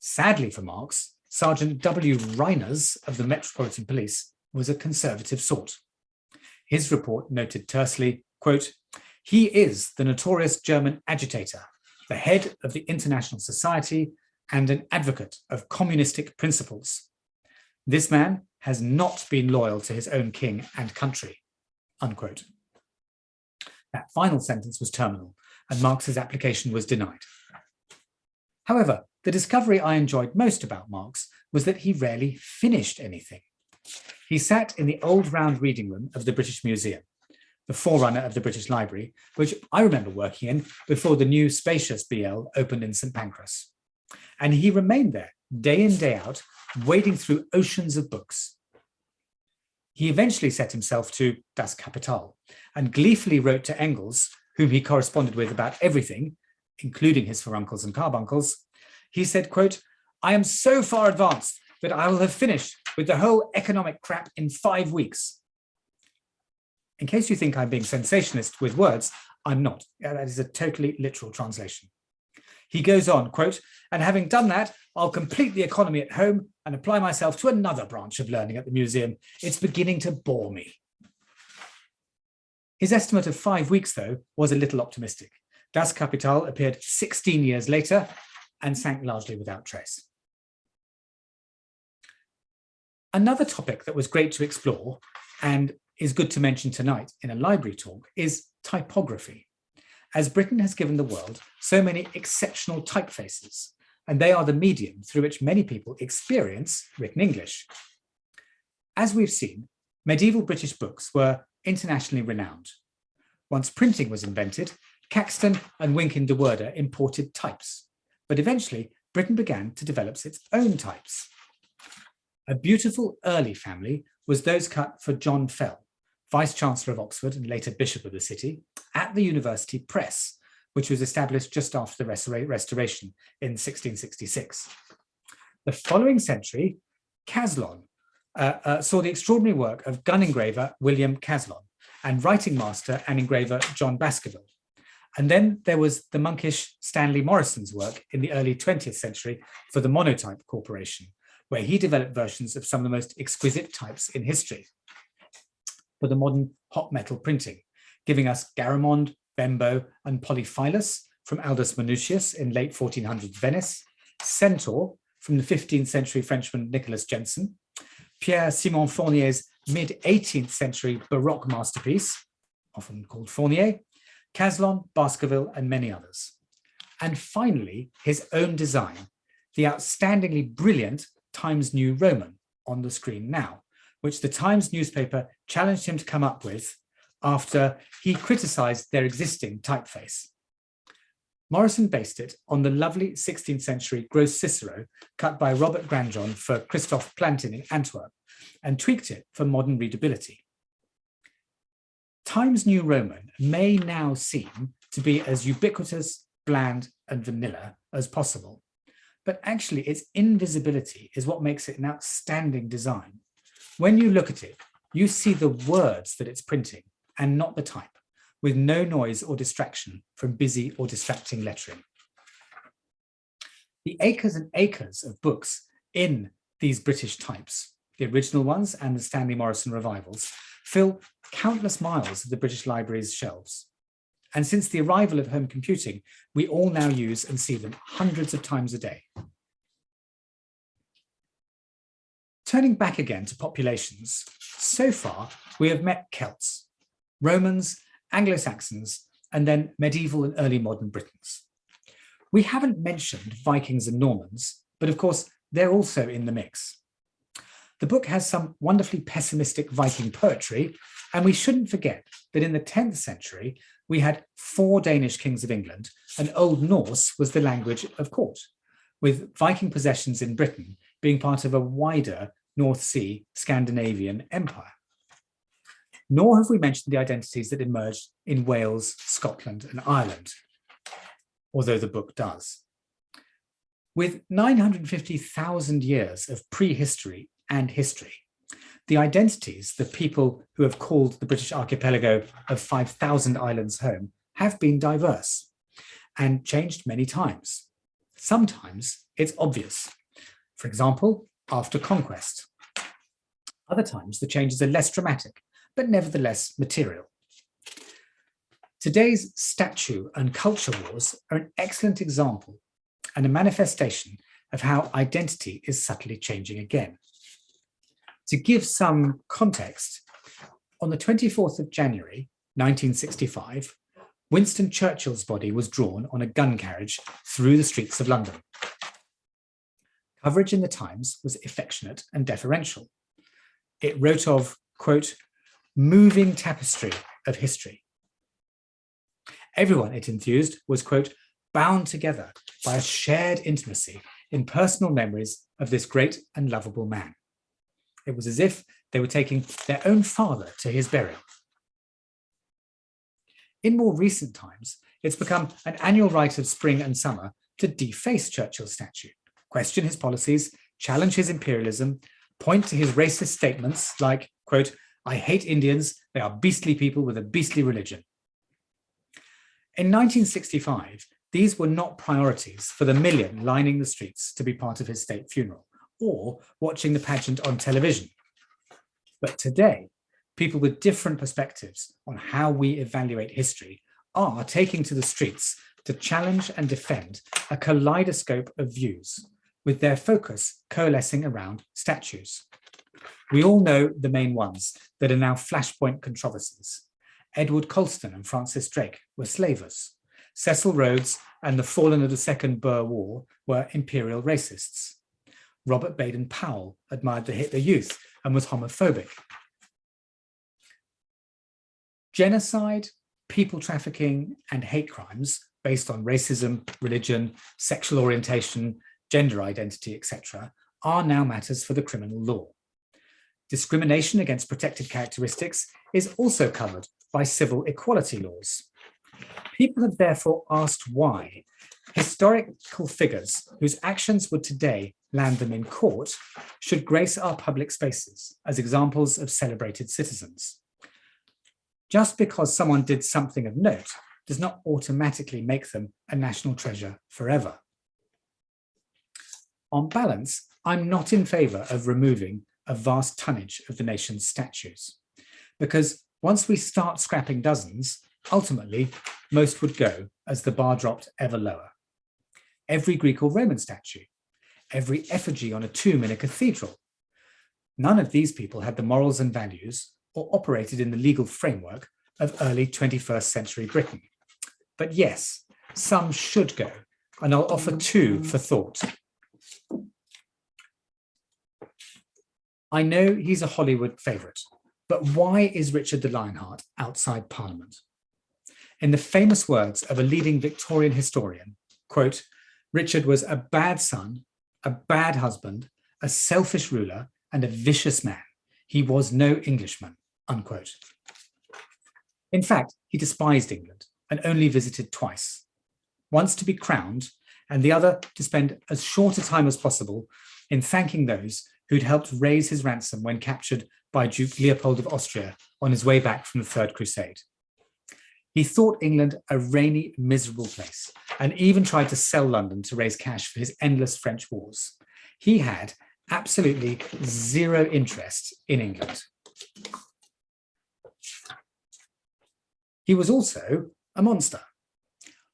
Sadly for Marx, Sergeant W. Reimers of the Metropolitan Police was a conservative sort. His report noted tersely, quote, he is the notorious German agitator, the head of the International Society and an advocate of communistic principles. This man has not been loyal to his own king and country, unquote. That final sentence was terminal and Marx's application was denied. However, the discovery I enjoyed most about Marx was that he rarely finished anything. He sat in the old round reading room of the British Museum, the forerunner of the British Library, which I remember working in before the new spacious BL opened in St Pancras. And he remained there day in, day out, wading through oceans of books. He eventually set himself to Das Kapital and gleefully wrote to Engels, whom he corresponded with about everything, including his furuncles and carbuncles, he said, quote, I am so far advanced that I will have finished with the whole economic crap in five weeks. In case you think I'm being sensationalist with words, I'm not. That is a totally literal translation. He goes on, quote, and having done that, I'll complete the economy at home and apply myself to another branch of learning at the museum. It's beginning to bore me. His estimate of five weeks, though, was a little optimistic. Das Kapital appeared 16 years later and sank largely without trace. Another topic that was great to explore and is good to mention tonight in a library talk is typography. As Britain has given the world so many exceptional typefaces, and they are the medium through which many people experience written English. As we've seen, medieval British books were internationally renowned. Once printing was invented, Caxton and Wynkyn de Worde imported types but eventually Britain began to develop its own types. A beautiful early family was those cut for John Fell, Vice-Chancellor of Oxford and later Bishop of the city, at the University Press, which was established just after the Restoration in 1666. The following century, Caslon uh, uh, saw the extraordinary work of gun engraver William Caslon and writing master and engraver John Baskerville, and then there was the monkish Stanley Morison's work in the early 20th century for the Monotype Corporation, where he developed versions of some of the most exquisite types in history for the modern hot metal printing, giving us Garamond, Bembo, and Poliphilus from Aldus Manutius in late 1400s Venice, Centaur from the 15th century Frenchman Nicholas Jenson, Pierre-Simon Fournier's mid-18th century Baroque masterpiece, often called Fournier, Caslon, Baskerville, and many others. And finally, his own design, the outstandingly brilliant Times New Roman on the screen now, which the Times newspaper challenged him to come up with after he criticized their existing typeface. Morison based it on the lovely 16th century Gros Cicero cut by Robert Granjon for Christophe Plantin in Antwerp and tweaked it for modern readability. Times New Roman may now seem to be as ubiquitous, bland and vanilla as possible, but actually its invisibility is what makes it an outstanding design. When you look at it, you see the words that it's printing and not the type with no noise or distraction from busy or distracting lettering. The acres and acres of books in these British types, the original ones and the Stanley Morison revivals, fill countless miles of the British Library's shelves. And since the arrival of home computing, we all now use and see them hundreds of times a day. Turning back again to populations, so far we have met Celts, Romans Anglo-Saxons, and then medieval and early modern Britons. We haven't mentioned Vikings and Normans, but of course, they're also in the mix. The book has some wonderfully pessimistic Viking poetry, and we shouldn't forget that in the 10th century, we had four Danish kings of England, and Old Norse was the language of court, with Viking possessions in Britain being part of a wider North Sea Scandinavian empire nor have we mentioned the identities that emerged in Wales, Scotland and Ireland, although the book does. With 950,000 years of prehistory and history, the identities, the people who have called the British archipelago of 5,000 islands home have been diverse and changed many times. Sometimes it's obvious. For example, after conquest. Other times the changes are less dramatic but nevertheless material. Today's statue and culture wars are an excellent example and a manifestation of how identity is subtly changing again. To give some context, on the 24th of January 1965, Winston Churchill's body was drawn on a gun carriage through the streets of London. Coverage in the Times was affectionate and deferential. It wrote of, quote, moving tapestry of history. Everyone, it enthused, was, quote, bound together by a shared intimacy in personal memories of this great and lovable man. It was as if they were taking their own father to his burial. In more recent times, it's become an annual rite of spring and summer to deface Churchill's statue, question his policies, challenge his imperialism, point to his racist statements like, quote, I hate Indians. They are beastly people with a beastly religion. In 1965, these were not priorities for the million lining the streets to be part of his state funeral or watching the pageant on television. But today, people with different perspectives on how we evaluate history are taking to the streets to challenge and defend a kaleidoscope of views, with their focus coalescing around statues. We all know the main ones that are now flashpoint controversies. Edward Colston and Francis Drake were slavers. Cecil Rhodes and the fallen of the Second Boer War were imperial racists. Robert Baden Powell admired the Hitler Youth and was homophobic. Genocide, people trafficking and hate crimes based on racism, religion, sexual orientation, gender identity, etc., are now matters for the criminal law. Discrimination against protected characteristics is also covered by civil equality laws. People have therefore asked why historical figures whose actions would today land them in court should grace our public spaces as examples of celebrated citizens. Just because someone did something of note does not automatically make them a national treasure forever. On balance, I'm not in favour of removing a vast tonnage of the nation's statues. Because once we start scrapping dozens, ultimately, most would go as the bar dropped ever lower. every Greek or Roman statue, every effigy on a tomb in a cathedral. None of these people had the morals and values or operated in the legal framework of early 21st century Britain. But yes, some should go, and I'll offer two for thought. I know he's a Hollywood favourite, but why is Richard the Lionheart outside Parliament? In the famous words of a leading Victorian historian, quote, Richard was a bad son, a bad husband, a selfish ruler, and a vicious man. He was no Englishman, unquote. In fact, he despised England and only visited twice, once to be crowned and the other to spend as short a time as possible in thanking those who'd helped raise his ransom when captured by Duke Leopold of Austria on his way back from the Third Crusade. He thought England a rainy, miserable place and even tried to sell London to raise cash for his endless French wars. He had absolutely zero interest in England. He was also a monster.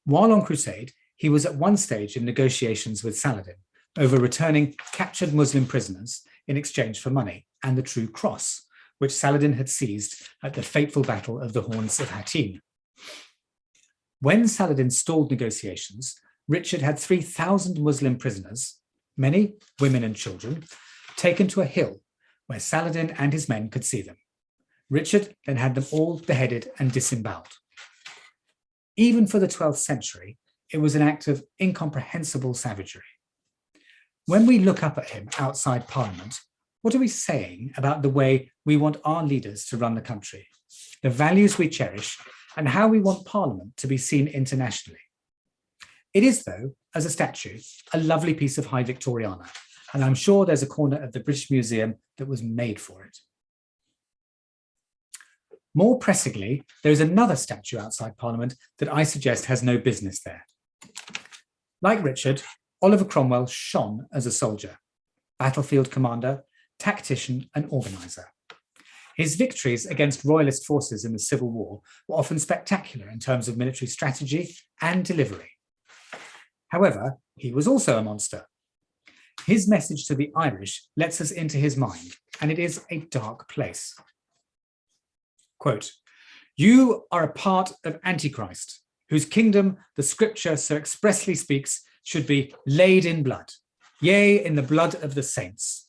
While on crusade, he was at one stage in negotiations with Saladin over returning captured Muslim prisoners in exchange for money and the true cross, which Saladin had seized at the fateful Battle of the Horns of Hattin. When Saladin stalled negotiations, Richard had 3,000 Muslim prisoners, many women and children, taken to a hill where Saladin and his men could see them. Richard then had them all beheaded and disemboweled. Even for the 12th century, it was an act of incomprehensible savagery. When we look up at him outside Parliament, what are we saying about the way we want our leaders to run the country, the values we cherish, and how we want Parliament to be seen internationally? It is, though, as a statue, a lovely piece of High Victoriana, and I'm sure there's a corner of the British Museum that was made for it. More pressingly, there is another statue outside Parliament that I suggest has no business there. Like Richard, Oliver Cromwell shone as a soldier, battlefield commander, tactician and organiser. His victories against royalist forces in the Civil War were often spectacular in terms of military strategy and delivery. However, he was also a monster. His message to the Irish lets us into his mind, and it is a dark place. Quote, you are a part of Antichrist, whose kingdom the scripture so expressly speaks should be laid in blood, yea, in the blood of the saints.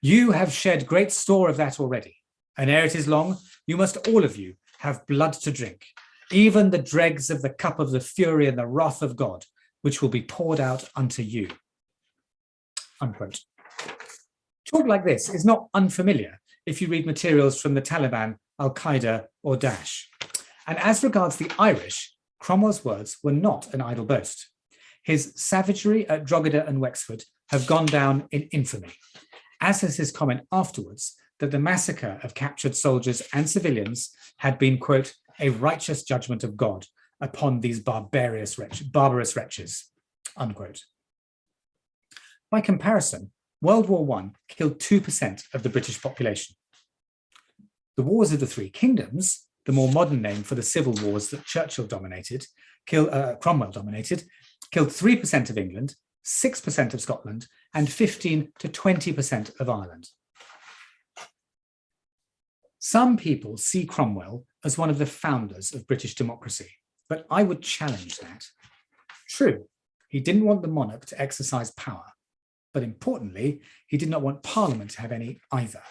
You have shed great store of that already, and ere it is long, you must all of you have blood to drink, even the dregs of the cup of the fury and the wrath of God, which will be poured out unto you. Unquote. Talk like this is not unfamiliar if you read materials from the Taliban, Al-Qaeda or Daesh. And as regards the Irish, Cromwell's words were not an idle boast. His savagery at Drogheda and Wexford have gone down in infamy, as has his comment afterwards that the massacre of captured soldiers and civilians had been, quote, a righteous judgment of God upon these barbarous wretch, barbarous wretches, unquote. By comparison, World War I killed 2% of the British population. The Wars of the Three Kingdoms, the more modern name for the civil wars that Churchill dominated, kill, uh, Cromwell dominated, killed 3% of England, 6% of Scotland, and 15 to 20% of Ireland. Some people see Cromwell as one of the founders of British democracy, but I would challenge that. True, he didn't want the monarch to exercise power, but importantly, he did not want Parliament to have any either.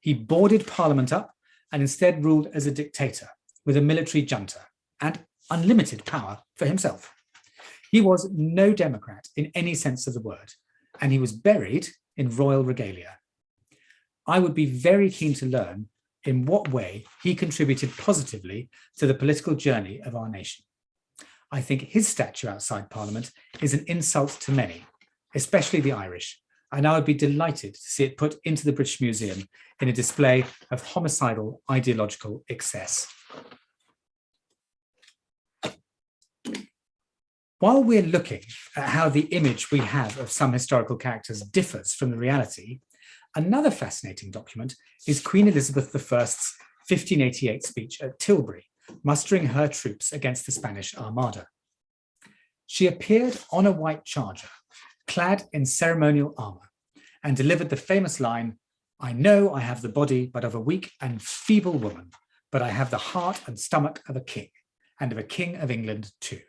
He boarded Parliament up and instead ruled as a dictator with a military junta and unlimited power for himself. He was no Democrat in any sense of the word, and he was buried in royal regalia. I would be very keen to learn in what way he contributed positively to the political journey of our nation. I think his statue outside Parliament is an insult to many, especially the Irish, and I would be delighted to see it put into the British Museum in a display of homicidal ideological excess. While we're looking at how the image we have of some historical characters differs from the reality, another fascinating document is Queen Elizabeth I's 1588 speech at Tilbury, mustering her troops against the Spanish Armada. she appeared on a white charger, clad in ceremonial armor, and delivered the famous line, I know I have the body but of a weak and feeble woman, but I have the heart and stomach of a king, and of a king of England too.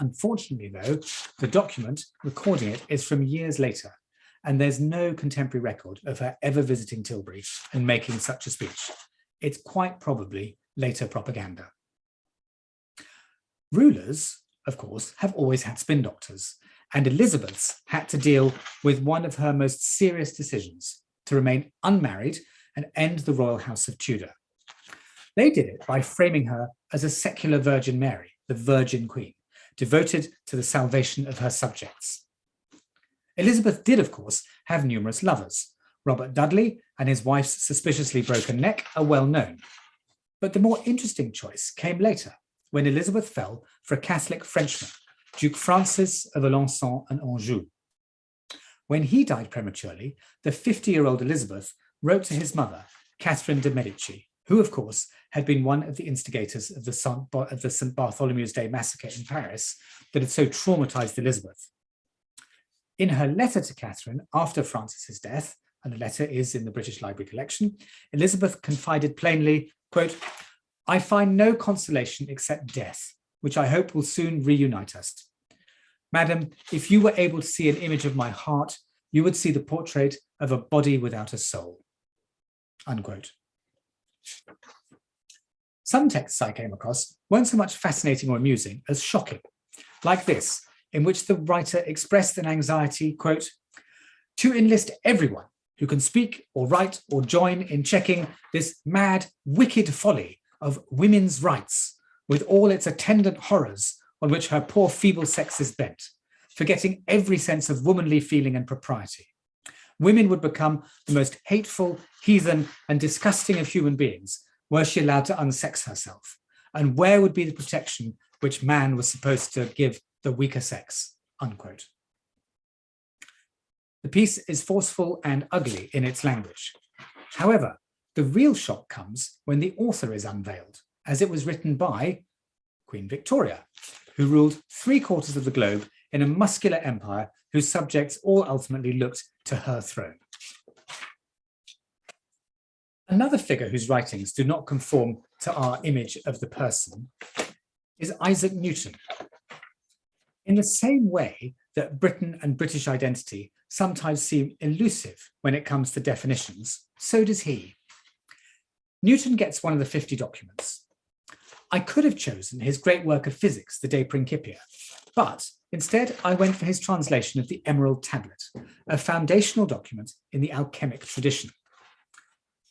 Unfortunately, though, the document recording it is from years later, and there's no contemporary record of her ever visiting Tilbury and making such a speech. It's quite probably later propaganda. Rulers, of course, have always had spin doctors, and Elizabeth's had to deal with one of her most serious decisions, to remain unmarried and end the royal house of Tudor. They did it by framing her as a secular Virgin Mary, the Virgin Queen, devoted to the salvation of her subjects. Elizabeth did, of course, have numerous lovers. Robert Dudley and his wife's suspiciously broken neck are well known. But the more interesting choice came later, when Elizabeth fell for a Catholic Frenchman, Duke Francis of Alençon and Anjou. When he died prematurely, the 50-year-old Elizabeth wrote to his mother, Catherine de' Medici, who, of course, had been one of the instigators of the, St. Bartholomew's Day massacre in Paris that had so traumatized Elizabeth. In her letter to Catherine after Francis's death, and the letter is in the British Library collection, Elizabeth confided plainly, quote, I find no consolation except death, which I hope will soon reunite us. Madam, if you were able to see an image of my heart, you would see the portrait of a body without a soul. Unquote. Some texts I came across weren't so much fascinating or amusing as shocking, like this, in which the writer expressed an anxiety, quote, to enlist everyone who can speak or write or join in checking this mad, wicked folly of women's rights with all its attendant horrors on which her poor feeble sex is bent, forgetting every sense of womanly feeling and propriety. Women would become the most hateful, heathen and disgusting of human beings were she allowed to unsex herself. And where would be the protection which man was supposed to give the weaker sex, unquote. The piece is forceful and ugly in its language. However, the real shock comes when the author is unveiled, as it was written by Queen Victoria, who ruled three quarters of the globe in a muscular empire whose subjects all ultimately looked to her throne. Another figure whose writings do not conform to our image of the person is Isaac Newton. In the same way that Britain and British identity sometimes seem elusive when it comes to definitions, so does he. Newton gets one of the 50 documents. I could have chosen his great work of physics, the De Principia, but instead I went for his translation of the Emerald Tablet, a foundational document in the alchemic tradition.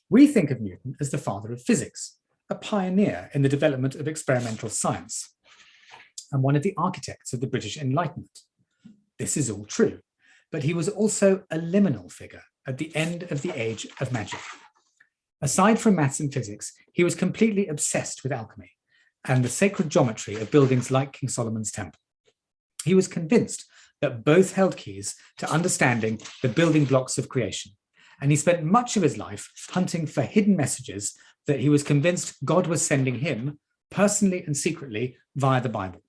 We think of Newton as the father of physics, a pioneer in the development of experimental science, and one of the architects of the British Enlightenment. This is all true, but he was also a liminal figure at the end of the age of magic. Aside from maths and physics, he was completely obsessed with alchemy and the sacred geometry of buildings like King Solomon's Temple. He was convinced that both held keys to understanding the building blocks of creation and he spent much of his life hunting for hidden messages that he was convinced God was sending him personally and secretly via the Bible.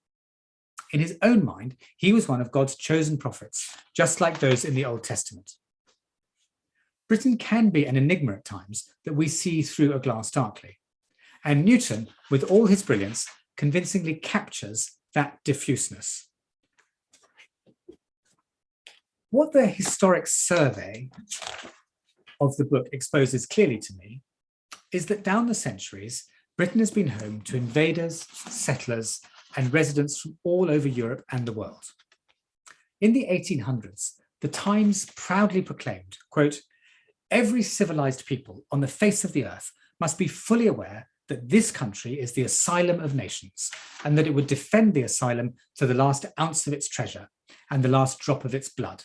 In his own mind, he was one of God's chosen prophets, just like those in the Old Testament. Britain can be an enigma at times that we see through a glass darkly. And Newton, with all his brilliance, convincingly captures that diffuseness. What the historic survey of the book exposes clearly to me is that down the centuries, Britain has been home to invaders, settlers, and residents from all over Europe and the world. In the 1800s, the Times proudly proclaimed, quote, every civilized people on the face of the earth must be fully aware that this country is the asylum of nations and that it would defend the asylum to the last ounce of its treasure and the last drop of its blood.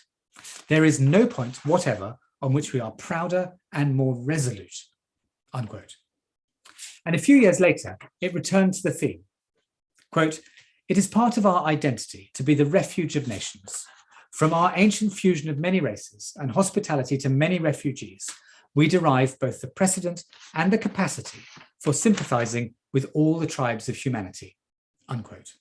There is no point whatever on which we are prouder and more resolute, unquote. And a few years later, it returned to the theme, quote, it is part of our identity to be the refuge of nations. From our ancient fusion of many races and hospitality to many refugees, we derive both the precedent and the capacity for sympathizing with all the tribes of humanity, unquote.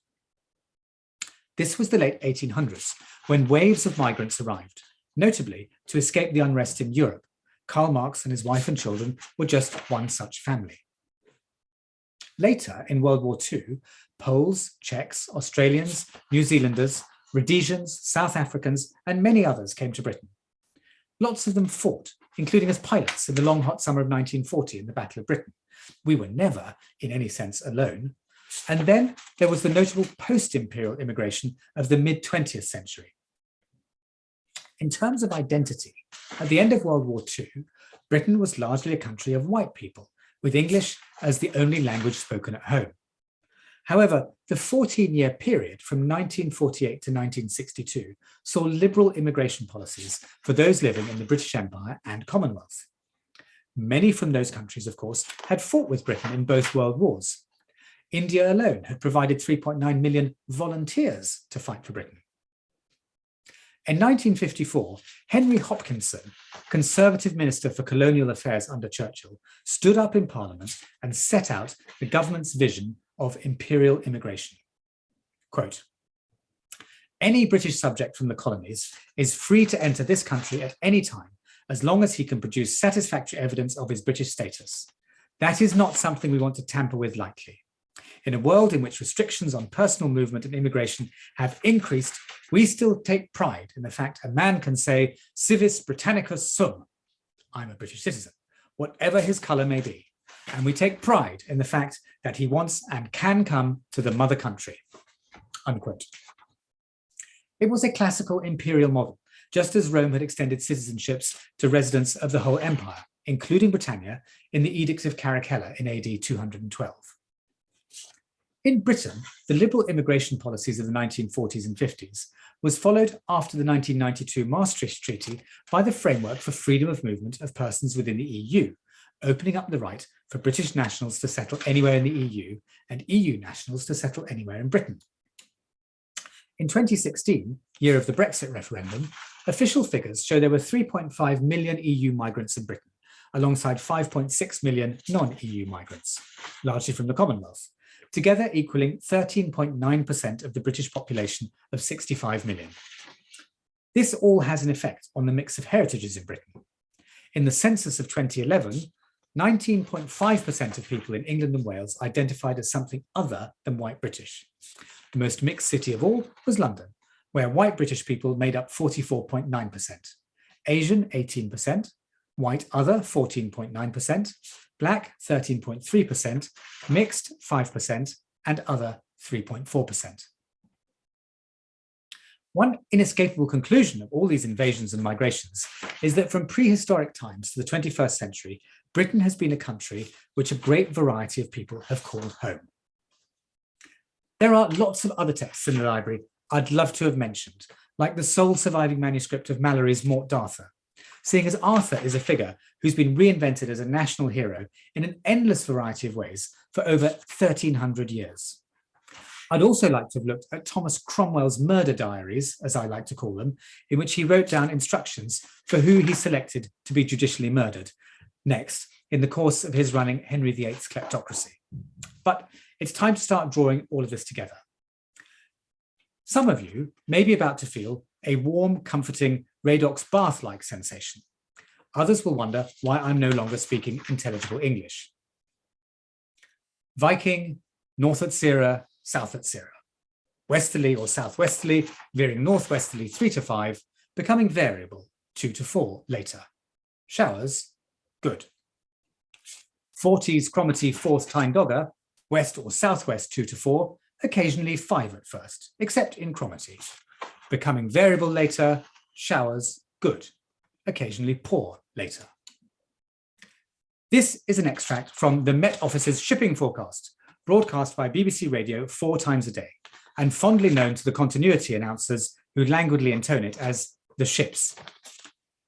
This was the late 1800s, when waves of migrants arrived, notably to escape the unrest in Europe. Karl Marx and his wife and children were just one such family. Later, in World War II, Poles, Czechs, Australians, New Zealanders, Rhodesians, South Africans, and many others came to Britain. Lots of them fought, including as pilots in the long hot summer of 1940 in the Battle of Britain. We were never, in any sense, alone. And then there was the notable post-imperial immigration of the mid-20th century. In terms of identity, at the end of World War II, Britain was largely a country of white people, with English as the only language spoken at home. However, the 14-year period from 1948 to 1962 saw liberal immigration policies for those living in the British Empire and Commonwealth. Many from those countries, of course, had fought with Britain in both world wars. India alone had provided 3.9 million volunteers to fight for Britain. In 1954, Henry Hopkinson, Conservative Minister for Colonial Affairs under Churchill, stood up in Parliament and set out the government's vision of imperial immigration. Quote, any British subject from the colonies is free to enter this country at any time, as long as he can produce satisfactory evidence of his British status. That is not something we want to tamper with lightly. In a world in which restrictions on personal movement and immigration have increased, we still take pride in the fact a man can say, civis Britannicus sum, I'm a British citizen, whatever his colour may be. And we take pride in the fact that he wants and can come to the mother country. Unquote. It was a classical imperial model, just as Rome had extended citizenships to residents of the whole empire, including Britannia, in the Edict of Caracalla in AD 212. In Britain, the liberal immigration policies of the 1940s and 50s was followed after the 1992 Maastricht Treaty by the framework for freedom of movement of persons within the EU, opening up the right for British nationals to settle anywhere in the EU and EU nationals to settle anywhere in Britain. In 2016, year of the Brexit referendum, official figures show there were 3.5 million EU migrants in Britain, alongside 5.6 million non-EU migrants, largely from the Commonwealth, together equaling 13.9% of the British population of 65 million. This all has an effect on the mix of heritages in Britain. In the census of 2011, 19.5% of people in England and Wales identified as something other than white British. The most mixed city of all was London, where white British people made up 44.9%, Asian 18%, white other 14.9%, black 13.3%, mixed 5%, and other 3.4%. One inescapable conclusion of all these invasions and migrations is that from prehistoric times to the 21st century, Britain has been a country which a great variety of people have called home. There are lots of other texts in the library I'd love to have mentioned, like the sole surviving manuscript of Malory's Morte d'Arthur, seeing as Arthur is a figure who's been reinvented as a national hero in an endless variety of ways for over 1300 years. I'd also like to have looked at Thomas Cromwell's murder diaries, as I like to call them, in which he wrote down instructions for who he selected to be judicially murdered next in the course of his running Henry VIII's kleptocracy. But it's time to start drawing all of this together. Some of you may be about to feel a warm, comforting Radox bath-like sensation. Others will wonder why I'm no longer speaking intelligible English. Viking, north Utsire, south Utsire. Westerly or southwesterly, veering northwesterly three to five, becoming variable two to four later. Showers, good. Forties Cromarty Forth Tyne Dogger, west or southwest two to four, occasionally five at first, except in Cromarty. Becoming variable later, showers, good, occasionally poor later. This is an extract from the Met Office's shipping forecast, broadcast by BBC Radio four times a day, and fondly known to the continuity announcers who languidly intone it as the ships.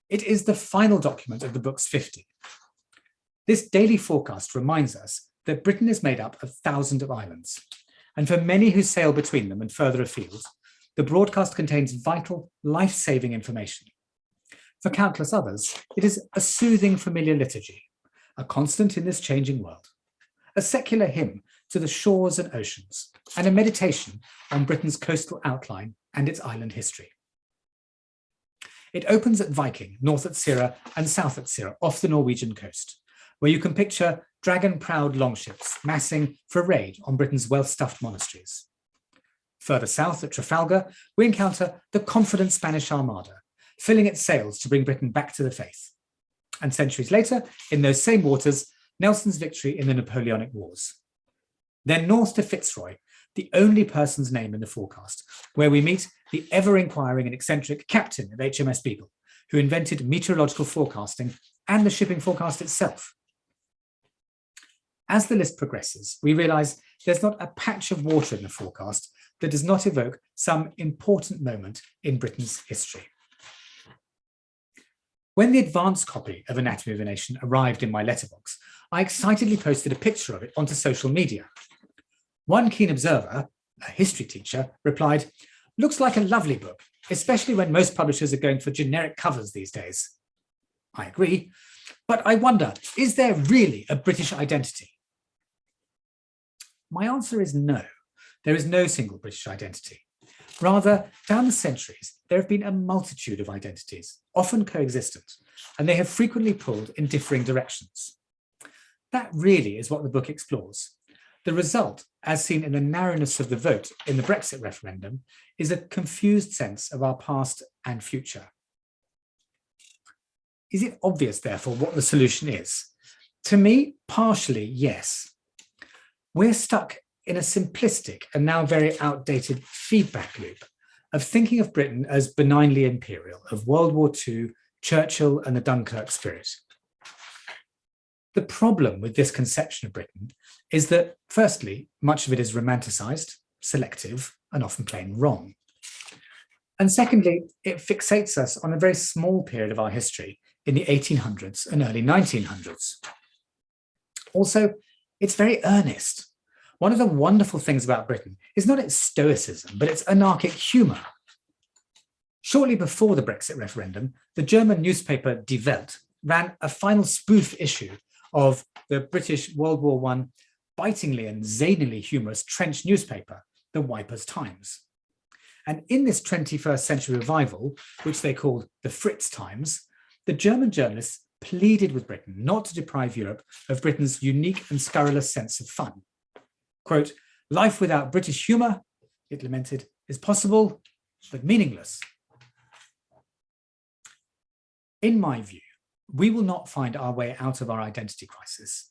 It is the final document of the book's 50. This daily forecast reminds us that Britain is made up of thousands of islands, and for many who sail between them and further afield, the broadcast contains vital, life-saving information. For countless others, it is a soothing familiar liturgy, a constant in this changing world, a secular hymn to the shores and oceans, and a meditation on Britain's coastal outline and its island history. It opens at Viking, north Utsire and south Utsire, off the Norwegian coast, where you can picture dragon-proud longships massing for raid on Britain's well-stuffed monasteries. Further south at Trafalgar, we encounter the confident Spanish Armada, filling its sails to bring Britain back to the faith. And centuries later, in those same waters, Nelson's victory in the Napoleonic Wars. Then north to Fitzroy, the only person's name in the forecast, where we meet the ever-inquiring and eccentric captain of HMS Beagle, who invented meteorological forecasting and the shipping forecast itself. As the list progresses, we realise there's not a patch of water in the forecast that does not evoke some important moment in Britain's history. When the advanced copy of Anatomy of a Nation arrived in my letterbox, I excitedly posted a picture of it onto social media. One keen observer, a history teacher, replied, looks like a lovely book, especially when most publishers are going for generic covers these days. I agree, but I wonder, is there really a British identity? My answer is no. There is no single British identity. Rather, down the centuries, there have been a multitude of identities, often coexistent, and they have frequently pulled in differing directions. That really is what the book explores. The result, as seen in the narrowness of the vote in the Brexit referendum, is a confused sense of our past and future. Is it obvious, therefore, what the solution is? To me, partially, yes. We're stuck in a simplistic and now very outdated feedback loop of thinking of Britain as benignly imperial, of World War II, Churchill and the Dunkirk spirit. The problem with this conception of Britain is that, firstly, much of it is romanticized, selective, and often plain wrong. And secondly, it fixates us on a very small period of our history in the 1800s and early 1900s. Also, it's very earnest. One of the wonderful things about Britain is not its stoicism, but its anarchic humour. Shortly before the Brexit referendum, the German newspaper Die Welt ran a final spoof issue of the British World War I bitingly and zanily humorous trench newspaper, the Wipers Times. And in this 21st century revival, which they called the Fritz Times, the German journalists pleaded with Britain not to deprive Europe of Britain's unique and scurrilous sense of fun. Quote, life without British humour, it lamented, is possible, but meaningless. In my view, we will not find our way out of our identity crisis.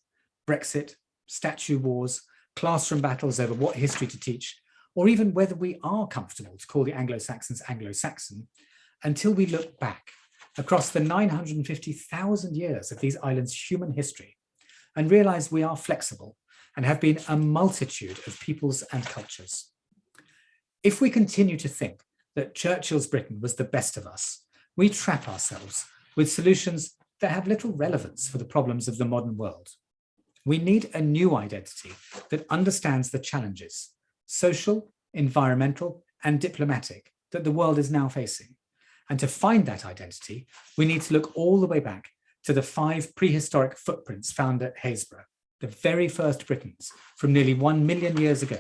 Brexit, statue wars, classroom battles over what history to teach, or even whether we are comfortable to call the Anglo-Saxons Anglo-Saxon, until we look back across the 950,000 years of these islands' human history and realize we are flexible and have been a multitude of peoples and cultures. If we continue to think that Churchill's Britain was the best of us, we trap ourselves with solutions that have little relevance for the problems of the modern world. We need a new identity that understands the challenges, social, environmental, and diplomatic that the world is now facing. And to find that identity, we need to look all the way back to the five prehistoric footprints found at Happisburgh, the very first Britons from nearly one million years ago,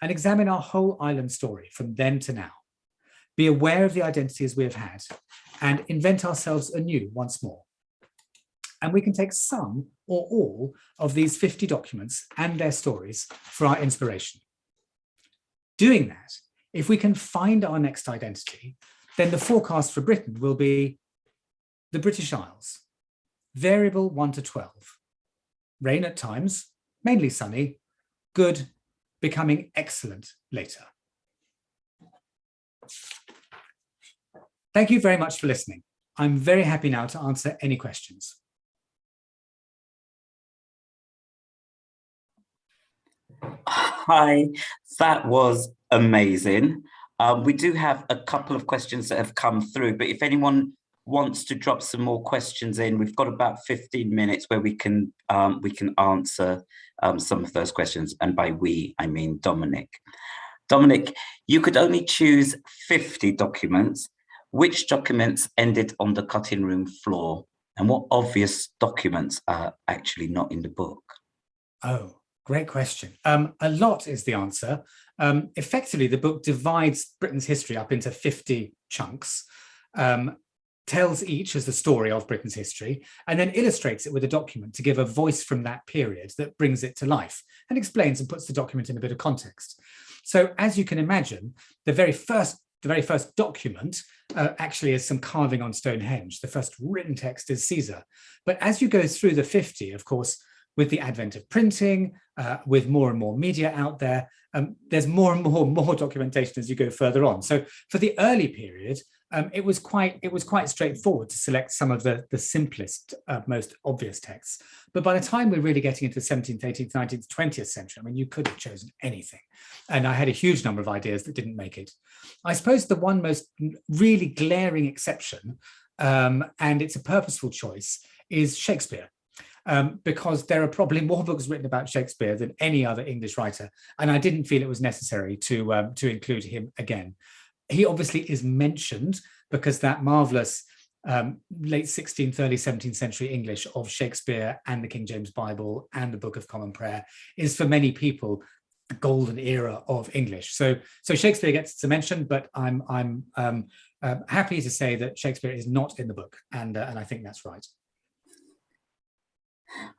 and examine our whole island story from then to now. Be aware of the identities we have had and invent ourselves anew once more. And we can take some or all of these 50 documents and their stories for our inspiration. Doing that, if we can find our next identity, then the forecast for Britain will be the British Isles, variable 1 to 12. Rain at times, mainly sunny, good, becoming excellent later. Thank you very much for listening. I'm very happy now to answer any questions. Hi, that was amazing. Um, we do have a couple of questions that have come through, but if anyone wants to drop some more questions in, we've got about 15 minutes where we can um, we can answer um, some of those questions. And by we, I mean Dominic. Dominic, you could only choose 50 documents. Which documents ended on the cutting room floor? And what obvious documents are actually not in the book? Oh, Great question. Um, a lot is the answer. Um, effectively, the book divides Britain's history up into 50 chunks, um, tells each as the story of Britain's history, and then illustrates it with a document to give a voice from that period that brings it to life and explains and puts the document in a bit of context. So as you can imagine, the very first the very first document uh, actually is some carving on Stonehenge. The first written text is Caesar. But as you go through the 50, of course, with the advent of printing, uh, with more and more media out there, um, there's more and more more documentation as you go further on. So for the early period, um, it was quite it was quite straightforward to select some of the the simplest, uh, most obvious texts. But by the time we're really getting into the 17th, 18th, 19th, 20th century, I mean, you could have chosen anything. And I had a huge number of ideas that didn't make it. I suppose the one most really glaring exception, um, and it's a purposeful choice, is Shakespeare um, because there are probably more books written about Shakespeare than any other English writer. And I didn't feel it was necessary to, um, to include him again. He obviously is mentioned because that marvelous um, late 16th, early 17th century English of Shakespeare and the King James Bible and the Book of Common Prayer is for many people the golden era of English. So, so Shakespeare gets to mention, but I'm I'm um, uh, happy to say that Shakespeare is not in the book, and uh, and I think that's right.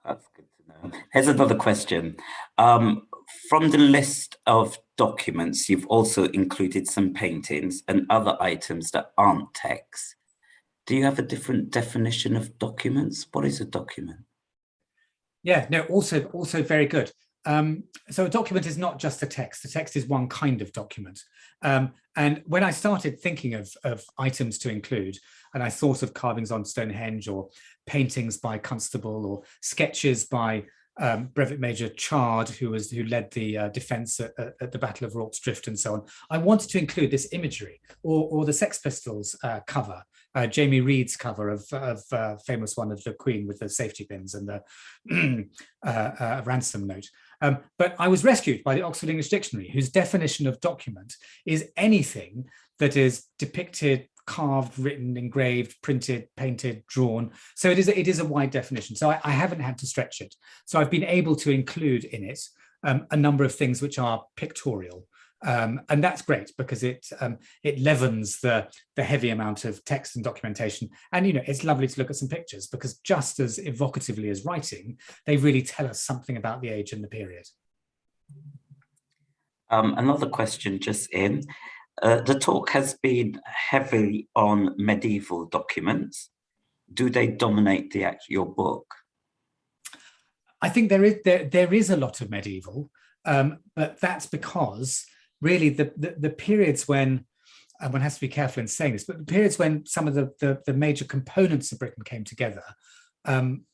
That's good to know. Here's another question. Um, from the list of documents, you've also included some paintings and other items that aren't text. Do you have a different definition of documents? What is a document? Yeah, no, also, also very good. Um, so a document is not just a text. The text is one kind of document. Um, and when I started thinking of, of items to include, and I thought of carvings on Stonehenge or paintings by Constable or sketches by um, Brevet Major Chard, who was who led the uh, defence at, at, the Battle of Rorke's Drift and so on. I wanted to include this imagery, or, or the Sex Pistols uh, cover, uh, Jamie Reid's cover of, of uh, famous one of the Queen with the safety pins and the uh, uh, ransom note. Um, but I was rescued by the Oxford English Dictionary, whose definition of document is anything that is depicted, carved, written, engraved, printed, painted, drawn. So it is a, it is a wide definition. So I, I haven't had to stretch it. So I've been able to include in it um, a number of things which are pictorial. Um, and that's great because it um, it leavens the the heavy amount of text and documentation. And you know, it's lovely to look at some pictures because just as evocatively as writing, they really tell us something about the age and the period. Um, another question just in. Uh, the talk has been heavily on medieval documents. Do they dominate the your book? I think there is there, there is a lot of medieval, um, but that's because really the, the, the periods when and one has to be careful in saying this, but the periods when some of the, the, the major components of Britain came together um,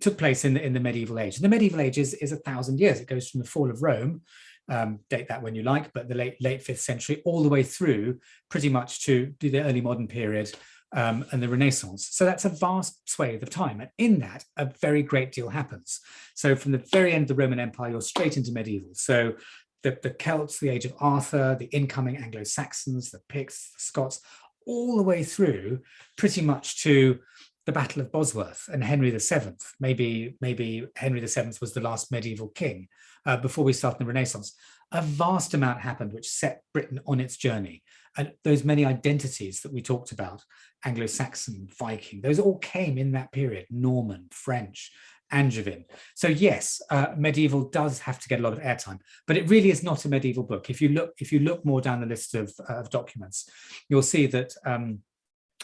took place in the, in the medieval age. And the medieval age is, is a thousand years. It goes from the fall of Rome, um, date that when you like, but the late late fifth century all the way through pretty much to the early modern period um, and the Renaissance. So that's a vast swathe of time. And in that, a very great deal happens. So from the very end of the Roman Empire, you're straight into medieval. So the, the Celts, the age of Arthur, the incoming Anglo-Saxons, the Picts, the Scots, all the way through pretty much to the Battle of Bosworth and Henry VII. Maybe, maybe Henry VII was the last medieval king uh, before we start in the Renaissance. A vast amount happened which set Britain on its journey. And those many identities that we talked about, Anglo-Saxon, Viking, those all came in that period, Norman, French, Angevin. So yes, uh, medieval does have to get a lot of airtime, but it really is not a medieval book. If you look, if you look more down the list of, uh, of documents, you'll see that um,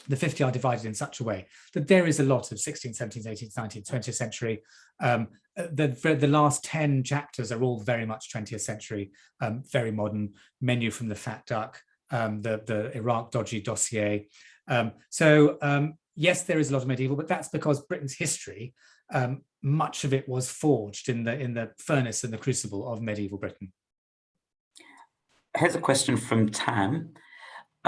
the 50 are divided in such a way that there is a lot of 16th, 17th, 18th, 19th, 20th century. Um, the, the last 10 chapters are all very much 20th century, um, very modern, menu from the Fat Duck, um, the, the Iraq dodgy dossier. Um, so um, yes, there is a lot of medieval, but that's because Britain's history um, much of it was forged in the in the furnace and the crucible of medieval Britain. Here's a question from Tam.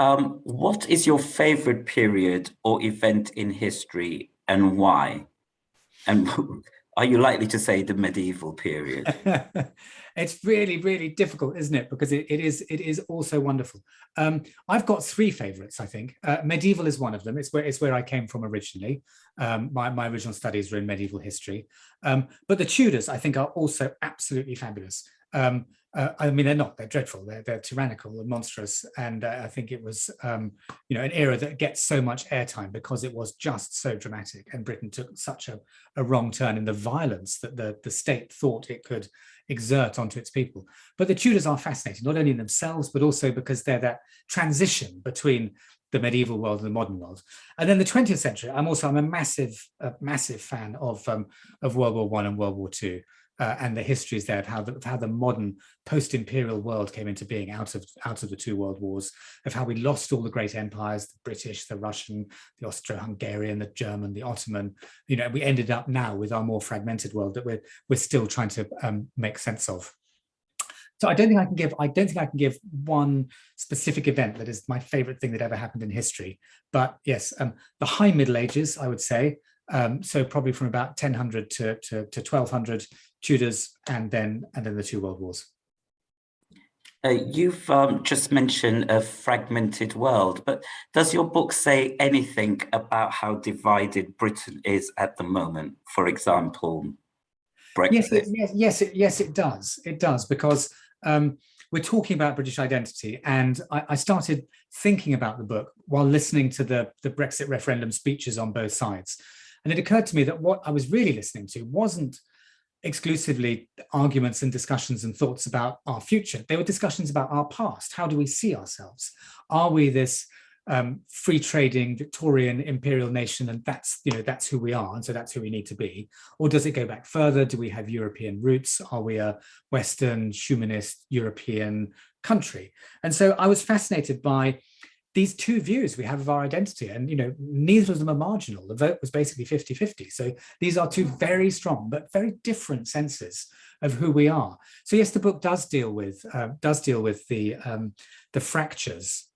Um, what is your favorite period or event in history and why? And Are you likely to say the medieval period? it's really, really difficult, isn't it? Because it, it is it is also wonderful. Um, I've got three favorites, I think. Uh, medieval is one of them. It's where it's where I came from originally. Um, my, my original studies were in medieval history. Um, but the Tudors, I think, are also absolutely fabulous. Um, uh, I mean, they're not, they're dreadful, they're, they're tyrannical and monstrous. And uh, I think it was, um, you know, an era that gets so much airtime because it was just so dramatic and Britain took such a, a wrong turn in the violence that the, the state thought it could exert onto its people. But the Tudors are fascinating, not only in themselves, but also because they're that transition between the medieval world and the modern world. And then the 20th century, I'm also, I'm a massive, a massive fan of, um, of World War One and World War Two uh, and the histories there of how the, of how the modern post-imperial world came into being out of out of the two world wars, of how we lost all the great empires, the British, the Russian, the Austro-Hungarian, the German, the Ottoman. You know, we ended up now with our more fragmented world that we're we're still trying to um, make sense of. So I don't think I can give I don't think I can give one specific event that is my favorite thing that ever happened in history. But yes, um, the High Middle Ages, I would say, um, so probably from about 1000 to, to, to 1200 Tudors and then and then the two world wars. Uh, you've um, just mentioned a fragmented world, but does your book say anything about how divided Britain is at the moment? For example, Brexit. Yes, it, yes, yes, it, yes, it does. It does because um, we're talking about British identity, and I, I, started thinking about the book while listening to the the Brexit referendum speeches on both sides. And it occurred to me that what I was really listening to wasn't exclusively arguments and discussions and thoughts about our future. They were discussions about our past. How do we see ourselves? Are we this um, free trading Victorian imperial nation and that's you know that's who we are and so that's who we need to be or does it go back further do we have European roots are we a Western humanist European country and so I was fascinated by these two views we have of our identity and you know neither of them are marginal the vote was basically 50 50 so these are two very strong but very different senses of who we are so yes the book does deal with uh, does deal with the um, the fractures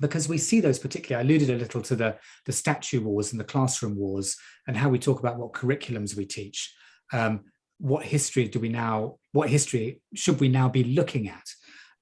because we see those particularly, I alluded a little to the, the statue wars and the classroom wars and how we talk about what curriculums we teach. Um, what history do we now, what history should we now be looking at?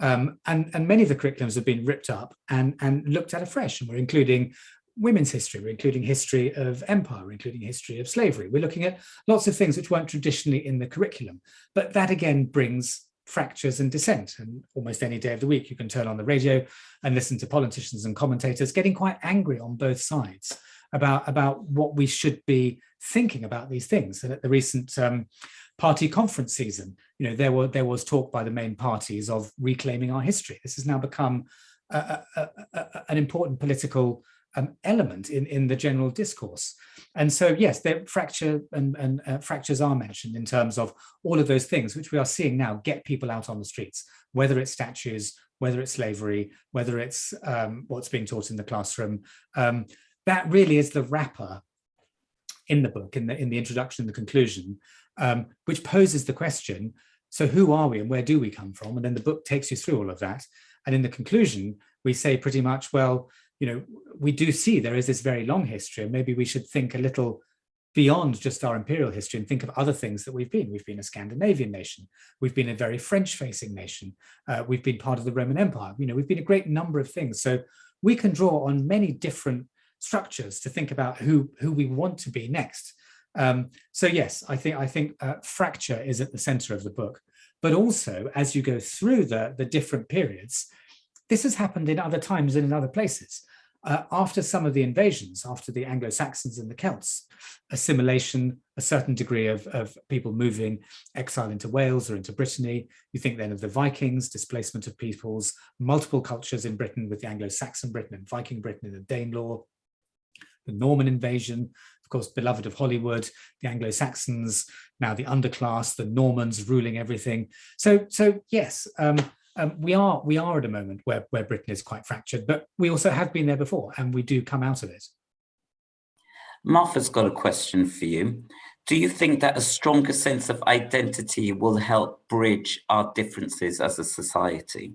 Um, and, and many of the curriculums have been ripped up and, and looked at afresh. And we're including women's history, we're including history of empire, we're including history of slavery. We're looking at lots of things which weren't traditionally in the curriculum. But that again brings fractures and dissent. And almost any day of the week, you can turn on the radio and listen to politicians and commentators getting quite angry on both sides about, about what we should be thinking about these things. And at the recent um, party conference season, you know, there were there was talk by the main parties of reclaiming our history. This has now become a, a, a, an important political um, element in, in the general discourse. And so, yes, the fracture and, and uh, fractures are mentioned in terms of all of those things, which we are seeing now get people out on the streets, whether it's statues, whether it's slavery, whether it's um, what's being taught in the classroom. Um, that really is the wrapper in the book, in the, in the introduction the conclusion, um, which poses the question, so who are we and where do we come from? And then the book takes you through all of that. And in the conclusion, we say pretty much, well, you know, we do see there is this very long history and maybe we should think a little beyond just our imperial history and think of other things that we've been. We've been a Scandinavian nation. We've been a very French facing nation. Uh, we've been part of the Roman Empire. You know, we've been a great number of things. So we can draw on many different structures to think about who, who we want to be next. Um, so yes, I think I think uh, fracture is at the center of the book, but also as you go through the, the different periods, this has happened in other times and in other places. Uh, after some of the invasions, after the Anglo-Saxons and the Celts, assimilation, a certain degree of, of people moving exile into Wales or into Brittany. You think then of the Vikings, displacement of peoples, multiple cultures in Britain with the Anglo-Saxon Britain and Viking Britain and the Danelaw, the Norman invasion, course, beloved of Hollywood, the Anglo-Saxons, now the underclass, the Normans ruling everything. So, so yes, um, um, we are we are at a moment where, where Britain is quite fractured, but we also have been there before and we do come out of it. Martha's got a question for you. Do you think that a stronger sense of identity will help bridge our differences as a society?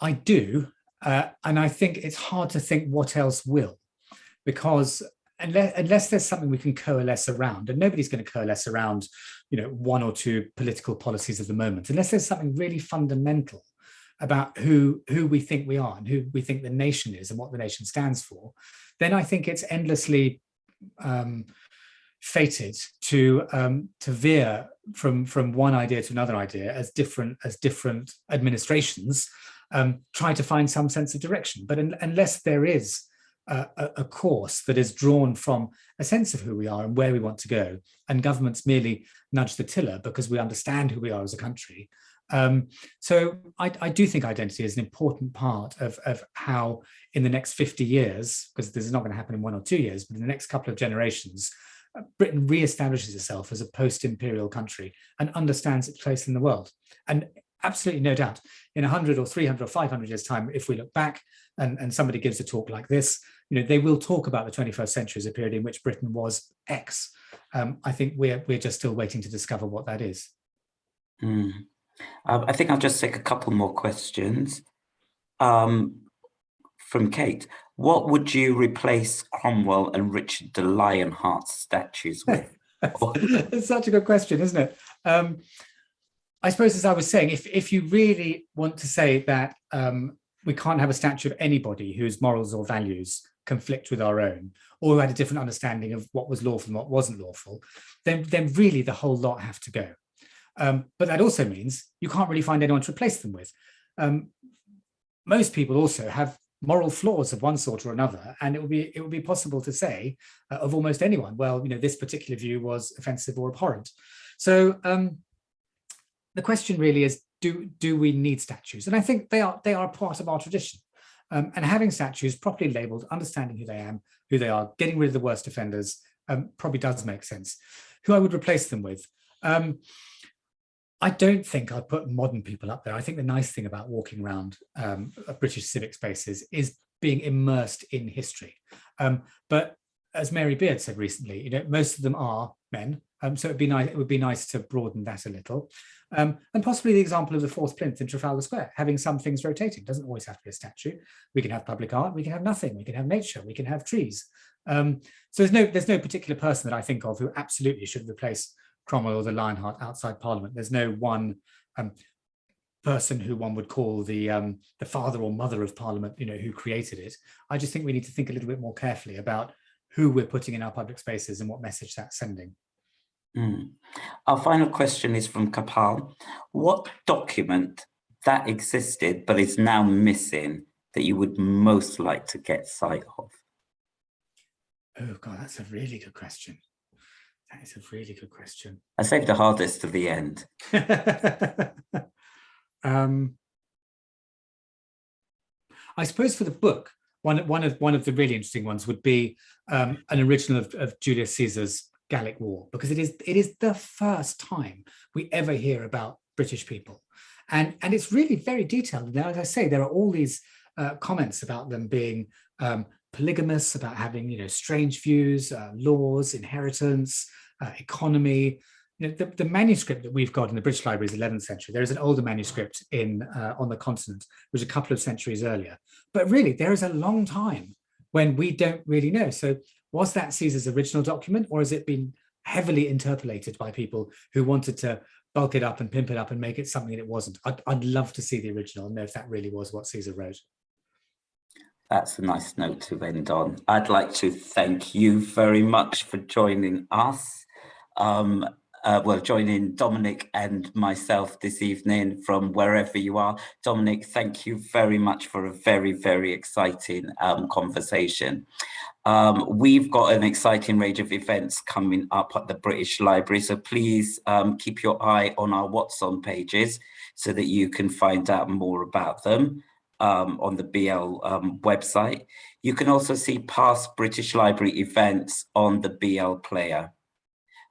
I do, uh, and I think it's hard to think what else will, because unless, unless there's something we can coalesce around, and nobody's going to coalesce around, you know, one or two political policies of the moment, unless there's something really fundamental about who who we think we are and who we think the nation is and what the nation stands for, then I think it's endlessly um, fated to um, to veer from from one idea to another idea as different as different administrations um, try to find some sense of direction. But unless there is a, a, course that is drawn from a sense of who we are and where we want to go, and governments merely nudge the tiller because we understand who we are as a country. Um, so I, I, do think identity is an important part of, of how in the next 50 years, because this is not going to happen in one or two years, but in the next couple of generations, uh, Britain re-establishes itself as a post-imperial country and understands its place in the world. And absolutely no doubt. In 100 or 300 or 500 years time if we look back and, and somebody gives a talk like this you know they will talk about the 21st century as a period in which britain was x. Um, i think we're we're just still waiting to discover what that is. Mm. um, i think i'll just take a couple more questions. Um, from kate what would you replace cromwell and richard the lionheart statues with? It's such a good question isn't it? Um, I suppose, as I was saying, if, if you really want to say that um, we can't have a statue of anybody whose morals or values conflict with our own, or who had a different understanding of what was lawful and what wasn't lawful, then, then really the whole lot have to go. Um, but that also means you can't really find anyone to replace them with. Um, most people also have moral flaws of one sort or another, and it would be it would be possible to say uh, of almost anyone, well, you know, this particular view was offensive or abhorrent. So um, the question really is, do, do we need statues? And I think they are, they are part of our tradition. Um, and having statues properly labeled, understanding who they am, who they are, getting rid of the worst offenders um, probably does make sense. Who I would replace them with. Um, I don't think I'd put modern people up there. I think the nice thing about walking around um, British civic spaces is being immersed in history. Um, but as Mary Beard said recently, you know, most of them are men. Um, so it'd be nice. It would be nice to broaden that a little. Um, and possibly the example of the fourth plinth in Trafalgar Square, having some things rotating. Doesn't always have to be a statue. We can have public art, we can have nothing, we can have nature, we can have trees. Um, so there's no, there's no particular person that I think of who absolutely should replace Cromwell or the Lionheart outside Parliament. There's no one um, person who one would call the um, the father or mother of Parliament, you know, who created it. I just think we need to think a little bit more carefully about who we're putting in our public spaces and what message that's sending. Mm. Our final question is from Kapal. What document that existed but is now missing that you would most like to get sight of? Oh God, that's a really good question. That is a really good question. I saved the hardest to the end. um, I suppose for the book, one, one of one of the really interesting ones would be um, an original of, of Julius Caesar's Gallic War because it is it is the first time we ever hear about British people, and and it's really very detailed. Now, as I say, there are all these uh, comments about them being um, polygamous, about having you know strange views, uh, laws, inheritance, uh, economy. You know, the, the manuscript that we've got in the British Library is 11th century. There is an older manuscript in uh, on the continent, which is a couple of centuries earlier. But really, there is a long time when we don't really know. So was that Caesar's original document or has it been heavily interpolated by people who wanted to bulk it up and pimp it up and make it something that it wasn't? I'd, I'd love to see the original and know if that really was what Caesar wrote. That's a nice note to end on. I'd like to thank you very much for joining us. Um, uh, well, joining Dominic and myself this evening from wherever you are. Dominic, thank you very much for a very, very exciting um, conversation. Um, we've got an exciting range of events coming up at the British Library, so please um, keep your eye on our What's On pages so that you can find out more about them um, on the BL um, website. You can also see past British Library events on the BL player.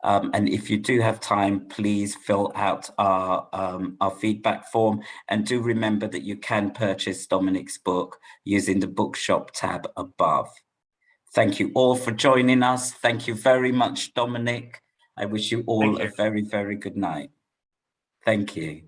Um, and if you do have time, please fill out our, um, our feedback form and do remember that you can purchase Dominic's book using the bookshop tab above. Thank you all for joining us. Thank you very much, Dominic. I wish you all you. a very, very good night. Thank you.